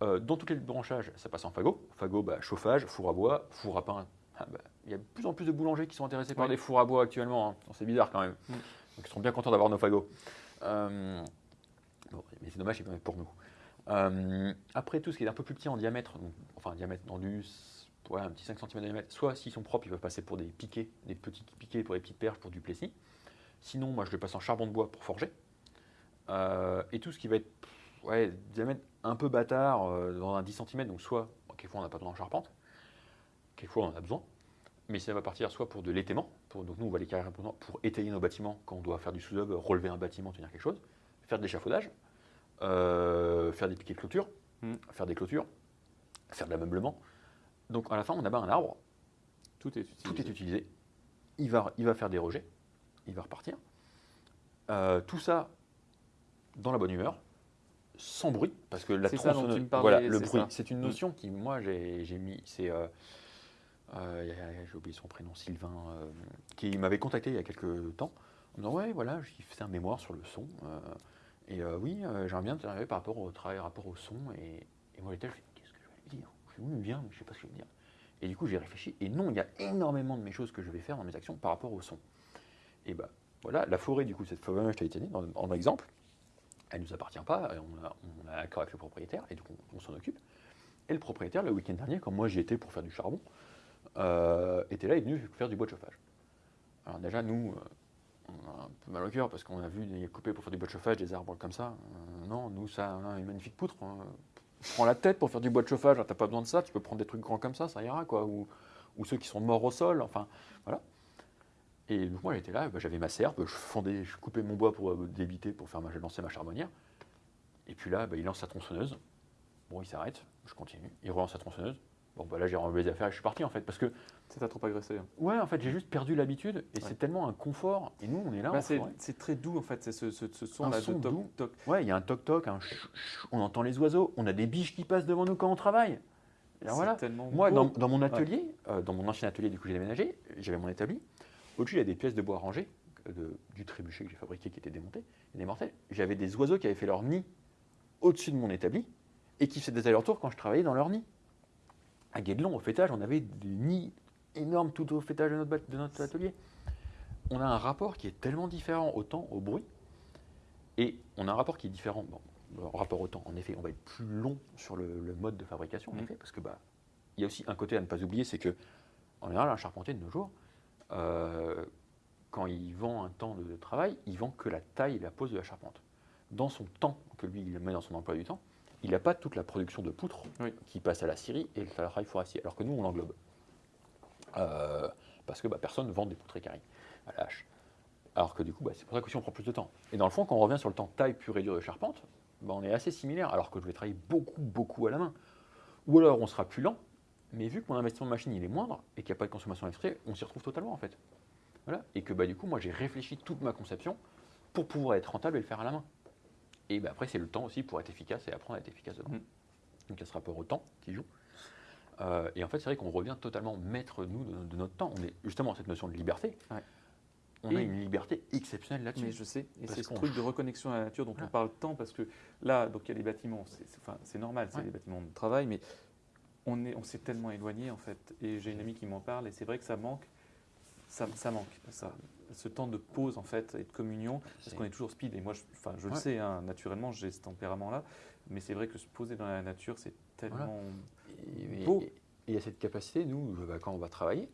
Dans tous les branchages, ça passe en fagot. Fagot, bah, chauffage, four à bois, four à pain. Ah, bah, Il y a de plus en plus de boulangers qui sont intéressés par des fours à bois actuellement. hein. C'est bizarre quand même. Mm. Donc ils seront bien contents d'avoir nos fagots. Euh, mais c'est dommage, c'est pour nous. Euh, après, tout ce qui est un peu plus petit en diamètre, enfin un diamètre dans ouais, un petit 5 cm de diamètre, soit s'ils sont propres, ils peuvent passer pour des piquets, des petits piquets pour des petites perches pour du plessis. Sinon, moi je le passe en charbon de bois pour forger. Euh, et tout ce qui va être ouais, diamètre un peu bâtard, dans un 10 cm, donc soit, quelquefois on n'a pas besoin en charpente, quelquefois on en a besoin, mais ça va partir soit pour de l'étaiement, pour, donc nous on va les carrer pour, pour étayer nos bâtiments quand on doit faire du sous-œuvre, relever un bâtiment, tenir quelque chose, faire de l'échafaudage, euh, faire des piquets de clôture, Mm. faire des clôtures, faire de l'ameublement. Donc à la fin on abat un arbre, Tout est utilisé. tout est utilisé, il va, il va faire des rejets, il va repartir. Euh, tout ça dans la bonne humeur, sans bruit, parce que la tronçonneuse, voilà, le bruit, c'est une Mm. notion qui, moi, j'ai j'ai mis, c'est, euh, euh, j'ai oublié son prénom, Sylvain, euh, qui m'avait contacté il y a quelques temps en disant Ouais, voilà, j'ai fait un mémoire sur le son. euh, et oui, j'aimerais bien t'interviewer par rapport au travail, rapport au son. Et, moi, j'étais je Qu'est-ce que je vais lui dire? Je lui bien, mais je ne sais pas ce que je vais dire. Et du coup, j'ai réfléchi. Et non, il y a énormément de mes choses que je vais faire dans mes actions par rapport au son. Et bah voilà, la forêt, du coup, cette forêt, je t'avais dit, en, exemple, elle ne nous appartient pas. On a, on accord avec le propriétaire et donc on, on s'en occupe. Et le propriétaire, le week-end dernier, quand moi j'y étais pour faire du charbon, euh, était là, il est venu faire du bois de chauffage. Alors déjà, nous, euh, on a un peu mal au cœur parce qu'on a vu des couper pour faire du bois de chauffage, des arbres comme ça. Euh, non, nous, ça a une magnifique poutre. hein. Prends la tête pour faire du bois de chauffage, t'as pas besoin de ça, tu peux prendre des trucs grands comme ça, ça ira, quoi. Ou, ceux qui sont morts au sol, enfin, voilà. Et donc moi, j'étais là, bah, j'avais ma serpe, je coupais mon bois pour débiter, pour faire ma, lancer ma charbonnière. Et puis là, bah, il lance sa tronçonneuse. Bon, il s'arrête, je continue. Il relance sa tronçonneuse. Bon, bah là, j'ai renlevé les affaires et je suis parti, en fait, parce que Ça t'a trop agressé. hein. Ouais, en fait, j'ai juste perdu l'habitude et Ouais. c'est tellement un confort. Et nous, on est là. Bah, c'est très doux en fait, c'est ce, ce, ce Un son là son de toc doux. toc. Ouais, il y a un toc-toc, un ch- ch- on entend les oiseaux, on a des biches qui passent devant nous quand on travaille. Alors voilà. tellement Moi, dans, dans mon atelier, euh, dans mon ancien atelier, du coup, j'ai déménagé, j'avais mon établi. Au-dessus, il y a des pièces de bois rangées, euh, de- du trébuchet que j'ai fabriqué qui était démonté, et des mortels. J'avais des oiseaux qui avaient fait leur nid au-dessus de mon établi et qui faisaient des allers-retours quand je travaillais dans leur nid. À Guédelon, au fêtage, on avait des nids énormes tout au fêtage de notre, de atelier. On a un rapport qui est tellement différent au temps, au bruit, et on a un rapport qui est différent. Bon, rapport au temps, en effet, on va être plus long sur le, le mode de fabrication, en Mhm. effet, parce que bah, il y a aussi un côté à ne pas oublier, c'est que en général, un charpentier de nos jours, euh, quand il vend un temps de travail, il vend que la taille et la pose de la charpente. Dans son temps que lui il met dans son emploi du temps, il n'a pas toute la production de poutres Oui. qui passe à la scierie et le travail forestier, alors que nous on l'englobe. Euh, parce que bah, personne ne vend des poutres équarries à la hache. Alors que du coup, bah, c'est pour ça qu'aussi on prend plus de temps. Et dans le fond, quand on revient sur le temps taille pure et dure de charpente, bah, on est assez similaire, alors que je vais travailler beaucoup, beaucoup à la main. Ou alors on sera plus lent, mais vu que mon investissement de machine il est moindre et qu'il n'y a pas de consommation extrait, on s'y retrouve totalement en fait. Voilà. Et que bah, du coup, moi j'ai réfléchi toute ma conception pour pouvoir être rentable et le faire à la main. Et bah, après, c'est le temps aussi pour être efficace et apprendre à être efficace dedans. Mm. Donc il y a ce rapport au temps qui joue. Euh, et en fait, c'est vrai qu'on revient totalement maître, nous, de, de notre temps. On est justement cette notion de liberté. Ouais. On a une liberté exceptionnelle là-dessus. Mais je sais, et c'est ce truc de reconnexion à la nature dont Voilà. on parle tant, parce que là, donc il y a les bâtiments, c'est c'est- enfin, c'est normal, c'est Ouais. des bâtiments de travail, mais on est- on s'est tellement éloigné en fait. Et j'ai une amie qui m'en parle, et c'est vrai que ça manque, ça, ça manque, ça, ce temps de pause en fait et de communion, parce qu'on est toujours speed. Et moi, je, enfin, je le sais, hein, naturellement, j'ai ce tempérament-là, mais c'est vrai que se poser dans la nature, c'est tellement. Et- Beau. et il y a cette capacité, nous, bah, quand on va travailler,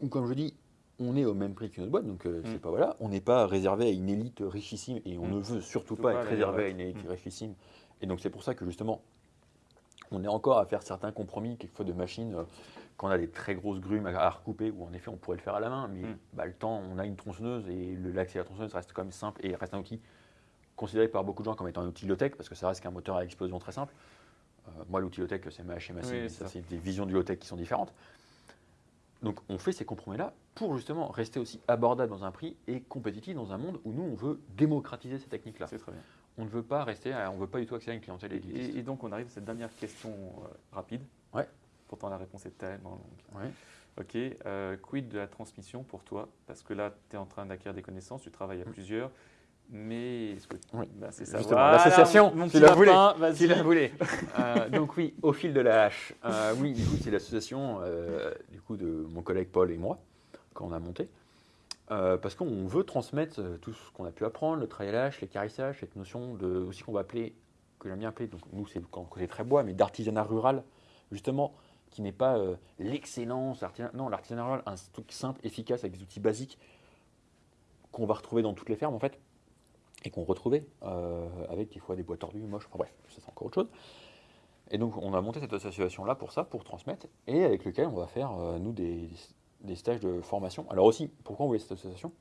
ou comme je dis, on est au même prix qu'une autre boîte, donc euh, Mm. c'est pas voilà, on n'est pas réservé à une élite richissime et on Mm. ne veut surtout pas pas, être réservé à une élite Mm. richissime. Et donc c'est pour ça que justement, on est encore à faire certains compromis, quelquefois de machines, euh, quand on a des très grosses grumes à, à recouper, où en effet on pourrait le faire à la main, mais Mm. bah, le temps, on a une tronçonneuse et le- l'accès à la tronçonneuse reste quand même simple et reste un outil considéré par beaucoup de gens comme étant un outil low-tech, parce que ça reste qu'un moteur à explosion très simple. Euh, moi, l'outil low-tech, c'est ma HMAC, Oui, c'est ça, ça. c'est des visions du low-tech qui sont différentes. Donc, on fait ces compromis-là pour justement rester aussi abordable dans un prix et compétitif dans un monde où nous, on veut démocratiser ces techniques-là. C'est très bien. On ne veut pas rester, à- on veut pas du tout accéder à une clientèle élitiste. Et, et donc, on arrive à cette dernière question euh, rapide. Pourtant, la réponse est tellement longue. Ouais. Ok, euh, quid de la transmission pour toi? Parce que là, tu es en train d'acquérir des connaissances, tu travailles à plusieurs, mais est-ce que Oui. bah, c'est ça Voilà, l'association, mon tu petit la voulais, lapin, vas-y. Si la voulez. Euh, donc oui, au fil de la hache. Euh, oui, du coup, c'est l'association euh, du coup de mon collègue Paul et moi qu'on a monté. Euh, parce qu'on veut transmettre tout ce qu'on a pu apprendre, le hache, les carissages, cette notion de aussi qu'on va appeler, que j'aime bien appeler, donc nous c'est quand côté très bois, mais d'artisanat rural, justement, qui n'est pas euh, l'excellence, l'artisanat- non, l'artisanat rural, un truc simple, efficace, avec des outils basiques qu'on va retrouver dans toutes les fermes en fait et qu'on retrouvait euh, avec des fois des bois tordus, moches, enfin bref, ça c'est encore autre chose. Et donc on a monté cette association-là pour ça, pour transmettre, et avec lequel on va faire, euh, nous, des, des stages de formation. Alors aussi, pourquoi on voulait cette association?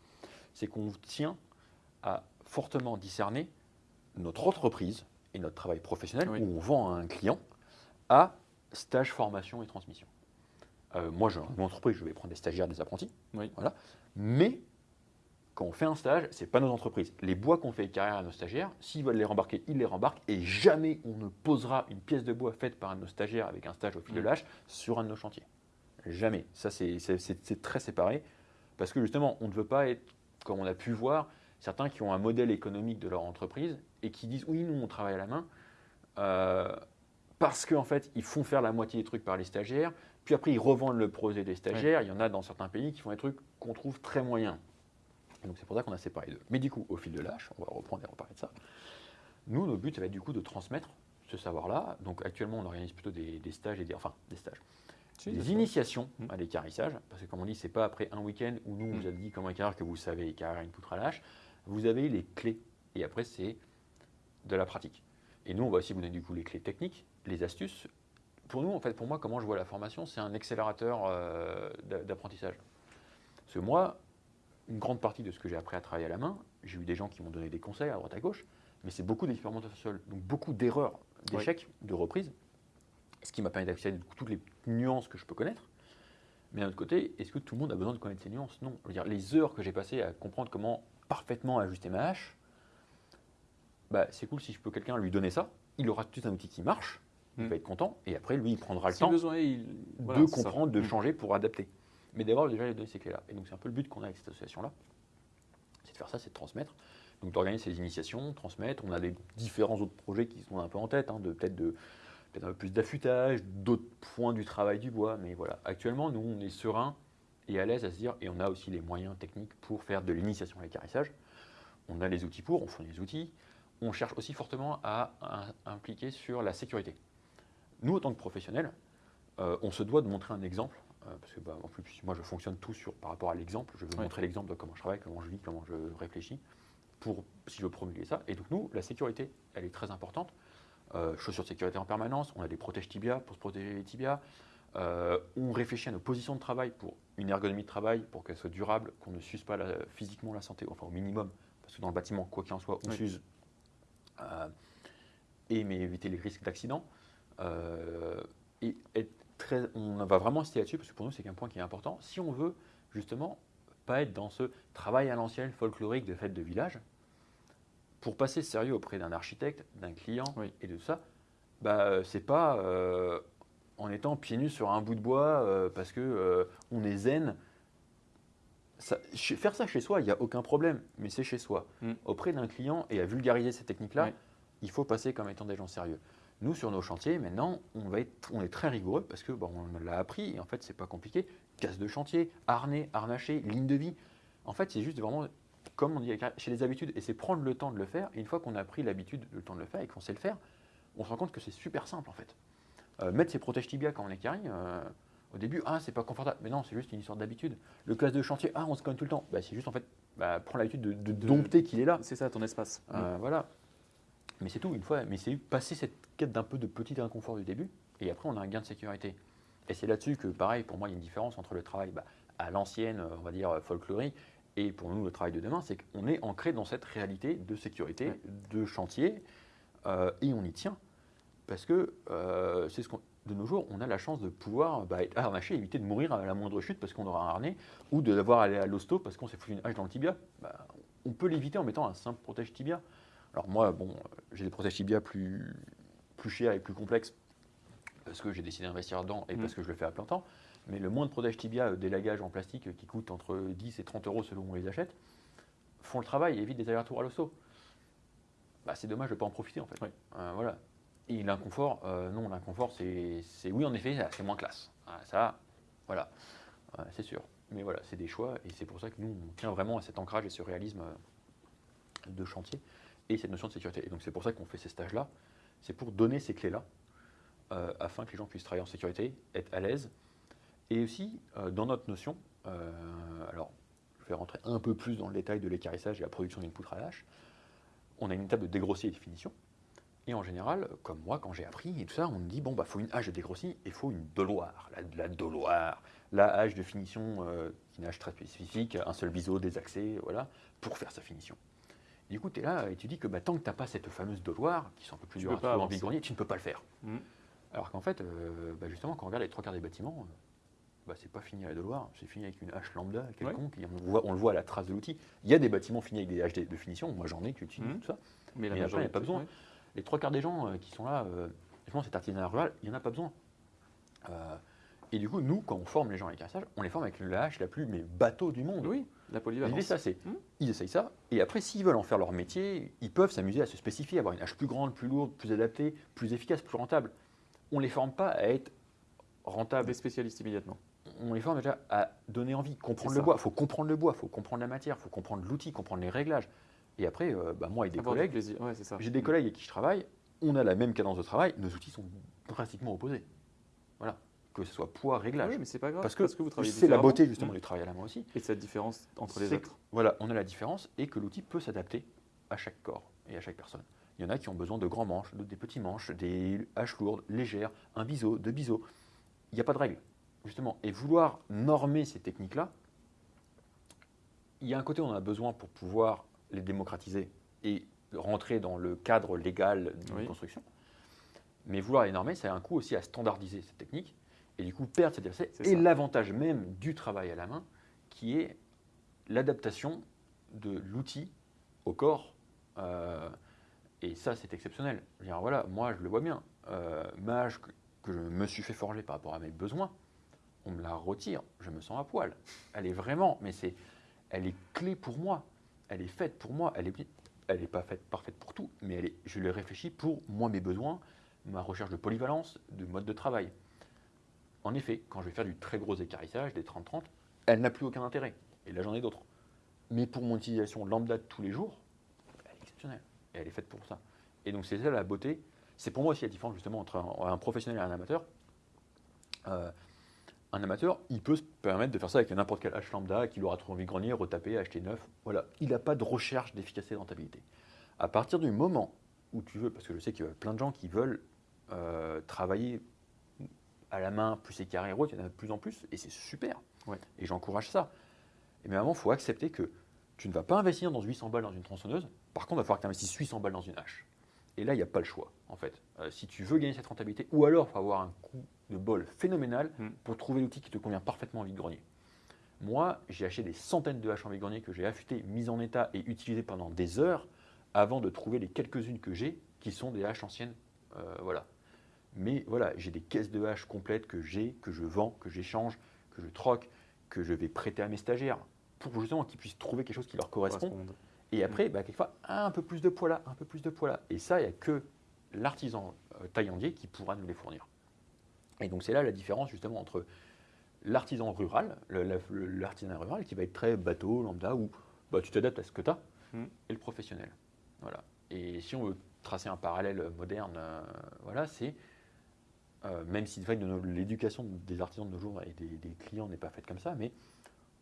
C'est qu'on tient à fortement discerner notre entreprise et notre travail professionnel, Oui. où on vend à un client, à stage, formation et transmission. Euh, moi, j'ai une entreprise, je vais prendre des stagiaires, des apprentis, Oui. voilà. mais quand on fait un stage, c'est pas nos entreprises. Les bois qu'on fait carrière à nos stagiaires, s'ils veulent les rembarquer, ils les rembarquent et jamais on ne posera une pièce de bois faite par un de nos stagiaires avec un stage au fil de Mm. l'âge sur un de nos chantiers. Jamais. Ça, c'est très séparé. Parce que justement, on ne veut pas être, comme on a pu voir, certains qui ont un modèle économique de leur entreprise et qui disent oui, nous, on travaille à la main. euh, parce qu'en fait, ils font faire la moitié des trucs par les stagiaires. Puis après, ils revendent le projet des stagiaires. Il y en a dans certains pays qui font des trucs qu'on trouve très moyens. Donc c'est pour ça qu'on a séparé les deux. Mais du coup, au fil de l'âge, on va reprendre et reparler de ça. Nous, notre but, ça va être du coup de transmettre ce savoir-là. Donc actuellement, on organise plutôt des, des stages et des, enfin des stages, des initiations Mm. à l'écarissage. Parce que comme on dit, c'est pas après un week-end où nous on Mm. vous a dit comment écarrir que vous savez écarrir une poutre à lâche. Vous avez les clés et après c'est de la pratique. Et nous, on va aussi vous donner du coup les clés techniques, les astuces. Pour nous, en fait, pour moi, comment je vois la formation, c'est un accélérateur euh, d'a- d'apprentissage. Parce que moi, une grande partie de ce que j'ai appris à travailler à la main, j'ai eu des gens qui m'ont donné des conseils à droite à gauche, mais c'est beaucoup d'expérimentation seule, donc beaucoup d'erreurs, d'échecs, de reprises, ce qui m'a permis d'accéder à toutes les nuances que je peux connaître. Mais d'un autre côté, est-ce que tout le monde a besoin de connaître ces nuances? Non. Je veux dire, les heures que j'ai passées à comprendre comment parfaitement ajuster ma hache, bah, c'est cool si je peux quelqu'un lui donner ça. Il aura tout un outil qui marche, il Mm. va être content, et après, lui, il prendra le Si temps besoin est, il- voilà, de c'est ça. comprendre, de Mm. changer pour adapter. Mais d'avoir déjà les donner ces clés-là. Et donc c'est un peu le but qu'on a avec cette association-là. C'est de faire ça, c'est de transmettre. Donc d'organiser ces initiations, transmettre. On a des différents autres projets qui sont un peu en tête, hein, de peut-être de peut-être un peu plus d'affûtage, d'autres points du travail du bois. Mais voilà, actuellement, nous, on est serein et à l'aise à se dire, et on a aussi les moyens techniques pour faire de l'initiation à l'écarissage. On a les outils pour, on fournit les outils. On cherche aussi fortement à impliquer sur la sécurité. Nous, en tant que professionnels, euh, on se doit de montrer un exemple, euh, parce que bah, en plus, moi je fonctionne tout sur, par rapport à l'exemple. Je veux Ouais. montrer l'exemple de comment je travaille, comment je vis, comment je réfléchis, pour si je veux promulguer ça. Et donc nous, la sécurité, elle est très importante. Euh, chaussures de sécurité en permanence, on a des protèges tibia pour se protéger les tibias. Euh, on réfléchit à nos positions de travail pour une ergonomie de travail, pour qu'elle soit durable, qu'on ne s'use pas la- physiquement la santé, enfin au minimum, parce que dans le bâtiment, quoi qu'il en soit, on Oui. s'use. Et mais éviter les risques d'accident. Euh, et être très, on va vraiment insister là-dessus parce que pour nous c'est un point qui est important. Si on veut justement pas être dans ce travail à l'ancienne folklorique de fête de village, pour passer sérieux auprès d'un architecte, d'un client Oui. et de ça, bah euh, c'est pas euh, en étant pieds nus sur un bout de bois euh, parce que euh, on est zen. Ça- faire ça chez soi, il n'y a aucun problème, mais c'est chez soi. Mm. Auprès d'un client et à vulgariser ces techniques-là, Oui. il faut passer comme étant des gens sérieux. Nous, sur nos chantiers, maintenant, on, va être, on est très rigoureux parce que bon, on l'a appris et en fait, c'est pas compliqué. Casse de chantier, harnais, harnaché, ligne de vie. En fait, c'est juste vraiment, comme on dit chez les habitudes, et c'est prendre le temps de le faire. Et une fois qu'on a pris l'habitude, le temps de le faire et qu'on sait le faire, on se rend compte que c'est super simple en fait. Euh, mettre ses protèges tibia quand on est carré, euh, au début, ah, c'est pas confortable. Mais non, c'est juste une histoire d'habitude. Le casse de chantier, ah, on se cogne tout le temps. Bah, c'est juste en fait, bah, prendre l'habitude de, de De- dompter qu'il est là. C'est ça ton espace. Euh, voilà. Mais c'est tout, une fois. Mais c'est passer cette quête d'un peu de petit inconfort du début, et après on a un gain de sécurité. Et c'est là-dessus que, pareil, pour moi, il y a une différence entre le travail bah, à l'ancienne, on va dire, folklorique, et pour nous, le travail de demain, c'est qu'on est ancré dans cette réalité de sécurité, Ouais. de chantier, euh, et on y tient. Parce que euh, c'est ce qu'on. De nos jours, on a la chance de pouvoir bah, être harnaché, éviter de mourir à la moindre chute parce qu'on aura un harnais, ou de devoir aller à l'hosto parce qu'on s'est foutu une hache dans le tibia. Bah, on peut l'éviter en mettant un simple protège tibia. Alors moi, bon, j'ai des protèges tibia plus, plus chers et plus complexes parce que j'ai décidé d'investir dedans et Mhm. parce que je le fais à plein temps. Mais le moins de protège tibia, euh, des lagages en plastique qui coûtent entre 10 et 30 euros selon où on les achète, font le travail et évitent des allers-retours à l'hosto. Bah, c'est dommage de ne pas en profiter en fait. Oui. Euh, voilà. Et l'inconfort, euh, non, l'inconfort, c'est, c'est- oui, en effet, c'est moins classe. Ça, voilà, Euh, c'est sûr. Mais voilà, c'est des choix et c'est pour ça que nous, on tient vraiment à cet ancrage et ce réalisme de chantier et cette notion de sécurité. Et donc c'est pour ça qu'on fait ces stages-là. C'est pour donner ces clés-là euh, afin que les gens puissent travailler en sécurité, être à l'aise. Et aussi, euh, dans notre notion, euh, alors je vais rentrer un peu plus dans le détail de l'écarissage et la production d'une poutre à lâche, on a une étape de dégrossier et de finition. Et en général, comme moi, quand j'ai appris et tout ça, on me dit bon, bah, faut une hache de dégrossi et faut une doloire, la, doloire, la hache de finition, euh, une hache très spécifique, un seul biseau, des accès, voilà, pour faire sa finition. Du coup, tu es là et tu dis que bah, tant que tu n'as pas cette fameuse doloire, qui sont un peu plus dures à trouver en vide-grenier, tu ne peux pas le faire. Mhm. Alors qu'en fait, euh, bah, justement, quand on regarde les trois quarts des bâtiments, euh, bah, c'est pas fini à la doloire, c'est fini avec une hache lambda quelconque, et on, le voit, on le voit à la trace de l'outil. Il y a des bâtiments finis avec des haches de finition, moi j'en ai qui utilisent Mhm. tout ça. Mais, la Mais après, il n'y a pas besoin. ouais. Les trois quarts des gens euh, qui sont là, euh, justement, cet artisanat rural, il n'y en a pas besoin. Euh, Et du coup, nous, quand on forme les gens à l'écarissage, on les forme avec la hache la plus mais bateau du monde. Oui, la polyvalence. L'idée, ça, c'est Hmm. ils essayent ça, et après, s'ils veulent en faire leur métier, ils peuvent s'amuser à se spécifier, avoir une hache plus grande, plus lourde, plus adaptée, plus efficace, plus rentable. On ne les forme pas à être rentables. Des spécialistes immédiatement. On les forme déjà à donner envie, comprendre le bois. Il faut comprendre le bois, il faut comprendre la matière, il faut comprendre l'outil, comprendre les réglages. Et après, euh, bah, moi et des Avoir collègues. Ouais, j'ai des collègues avec qui je travaille, on a la même cadence de travail, nos outils sont drastiquement opposés. Voilà. Que ce soit poids, réglage. Oui, mais c'est pas grave. Parce que, vous travaillez c'est la beauté justement Mm. du travail à la main aussi. Et cette différence entre les autres. que, Voilà, on a la différence et que l'outil peut s'adapter à chaque corps et à chaque personne. Il y en a qui ont besoin de grands manches, d'autres des petits manches, des haches lourdes, légères, un biseau, deux biseaux. Il n'y a pas de règle, justement. Et vouloir normer ces techniques-là, il y a un côté où on a besoin pour pouvoir les démocratiser et rentrer dans le cadre légal d'une Oui. construction. Mais vouloir les normer, ça a un coût aussi à standardiser ces techniques et du coup perdre cette diversité. C'est Et l'avantage même du travail à la main, qui est l'adaptation de l'outil au corps. euh, et ça, c'est exceptionnel. Je veux dire, voilà, moi, je le vois bien. Euh, ma hache que, que je me suis fait forger par rapport à mes besoins, on me la retire, je me sens à poil. Elle est vraiment, mais c'est, elle est clé pour moi. Elle est faite pour moi. Elle est, elle n'est pas faite parfaite pour tout, mais elle est, je l'ai réfléchi pour moi, mes besoins, ma recherche de polyvalence, de mode de travail. En effet, quand je vais faire du très gros écarissage, des 30-30, elle n'a plus aucun intérêt. Et là, j'en ai d'autres. Mais pour mon utilisation lambda de tous les jours, elle est exceptionnelle. Et elle est faite pour ça. Et donc, c'est ça la beauté. C'est pour moi aussi la différence justement entre un, professionnel et un amateur. Euh, un amateur, il peut se permettre de faire ça avec n'importe quel hache lambda qu'il aura de grenier, retaper, acheter neuf. Voilà. Il n'a pas de recherche d'efficacité et de rentabilité. À partir du moment où tu veux, parce que je sais qu'il y a plein de gens qui veulent euh, travailler à la main, plus écarré, il y en a de plus en plus, et c'est super. Ouais. Et j'encourage ça. Mais moment, il faut accepter que tu ne vas pas investir dans 800 balles dans une tronçonneuse, par contre, il va falloir que tu investisses 800 balles dans une hache. Et là, il n'y a pas le choix, en fait. Euh, si tu veux gagner cette rentabilité, ou alors il faut avoir un coup de bol phénoménal Mm. pour trouver l'outil qui te convient parfaitement en vide-grenier. Moi, j'ai acheté des centaines de haches en vide-grenier que j'ai affûtées, mises en état et utilisées pendant des heures avant de trouver les quelques-unes que j'ai qui sont des haches anciennes. Euh, voilà. Mais voilà, j'ai des caisses de haches complètes que j'ai, que je vends, que j'échange, que je troque, que je vais prêter à mes stagiaires pour justement qu'ils puissent trouver quelque chose qui leur correspond. Et après, bah, quelquefois, un peu plus de poids là, un peu plus de poids là. Et ça, il n'y a que l'artisan euh, taillandier qui pourra nous les fournir. Et donc, c'est là la différence justement entre l'artisan rural, le- la- le- l'artisanat rural qui va être très bateau, lambda, où bah, tu t'adaptes à ce que tu as, Mm. et le professionnel. Voilà. Et si on veut tracer un parallèle moderne, euh, voilà, c'est. Euh, même si l'éducation des artisans de nos jours et des, des clients n'est pas faite comme ça, mais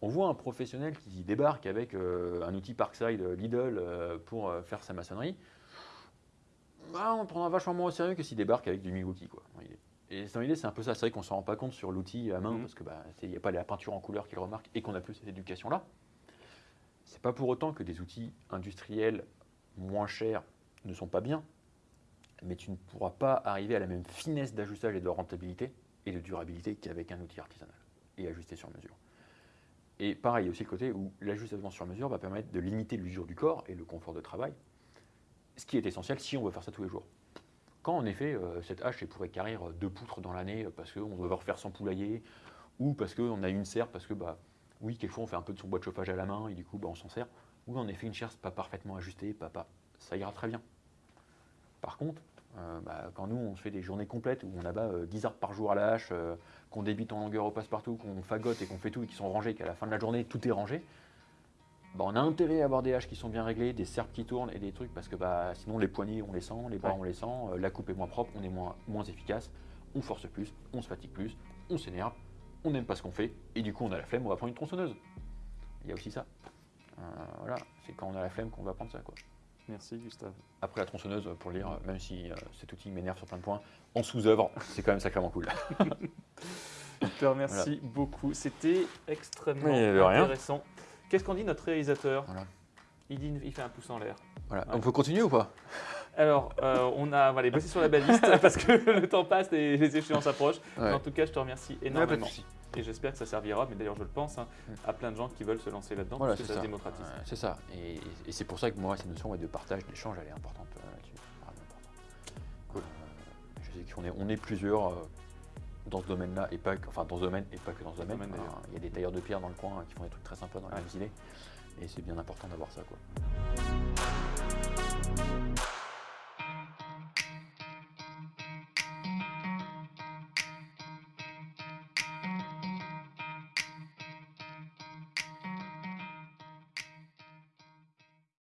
on voit un professionnel qui débarque avec euh, un outil Parkside euh, Lidl euh, pour faire sa maçonnerie. Bah, on le prendra vachement moins au sérieux que s'il débarque avec du Milwaukee. Quoi. Et dans l'idée, c'est un peu ça. C'est vrai qu'on ne s'en rend pas compte sur l'outil à main Mhm. parce qu'il n'y a pas la peinture en couleur qu'il remarque et qu'on n'a plus cette éducation-là. C'est pas pour autant que des outils industriels moins chers ne sont pas bien, mais tu ne pourras pas arriver à la même finesse d'ajustage et de rentabilité et de durabilité qu'avec un outil artisanal et ajusté sur mesure. Et pareil, il y a aussi le côté où l'ajustement sur mesure va permettre de limiter l'usure du corps et le confort de travail, ce qui est essentiel si on veut faire ça tous les jours. Quand en effet, euh, cette hache est pour écarrir deux poutres dans l'année euh, parce qu'on doit refaire son poulailler, ou parce qu'on a une serre, parce que, bah, oui, quelquefois on fait un peu de son bois de chauffage à la main et du coup bah, on s'en sert, ou en effet une chaire pas parfaitement ajustée, pas, ça ira très bien. Par contre, euh, bah, quand nous on se fait des journées complètes où on abat euh, 10 arbres par jour à la hache, euh, qu'on débite en longueur au passe-partout, qu'on fagote et qu'on fait tout et qui sont rangés, qu'à la fin de la journée tout est rangé, bah, on a intérêt à avoir des haches qui sont bien réglées, des serpes qui tournent et des trucs parce que bah, sinon les poignets on les sent, les bras Ouais. on les sent, euh, la coupe est moins propre, on est moins, moins efficace, on force plus, on se fatigue plus, on s'énerve, on n'aime pas ce qu'on fait et du coup on a la flemme, on va prendre une tronçonneuse. Il y a aussi ça. Voilà, c'est quand on a la flemme qu'on va prendre ça quoi. Merci Gustave. Après la tronçonneuse, pour le dire, même si euh, cet outil m'énerve sur plein de points, en sous-œuvre, c'est quand même sacrément cool. Je te remercie beaucoup. C'était extrêmement intéressant. Qu'est-ce qu'on dit notre réalisateur Voilà. il, dit, il fait un pouce en l'air. Voilà. Ouais. On peut continuer ou pas? Alors, euh, on a on va aller bosser sur la baliste [laughs] parce que le temps passe et les échéances approchent. Ouais. En tout cas, je te remercie énormément. Et j'espère que ça servira, mais d'ailleurs je le pense, hein, à plein de gens qui veulent se lancer là-dedans voilà, parce que ça, se démocratise. C'est ça. Et, c'est pour ça que moi, cette notion de partage, d'échange, elle est importante euh, là-dessus. Cool. Euh, je sais qu'on est, on est plusieurs euh, dans ce domaine-là, et pas que, enfin dans ce domaine et pas que dans ce domaine. Il y a des tailleurs de pierre dans le coin hein, qui font des trucs très sympas dans les ouais. îles. Et c'est bien important d'avoir ça.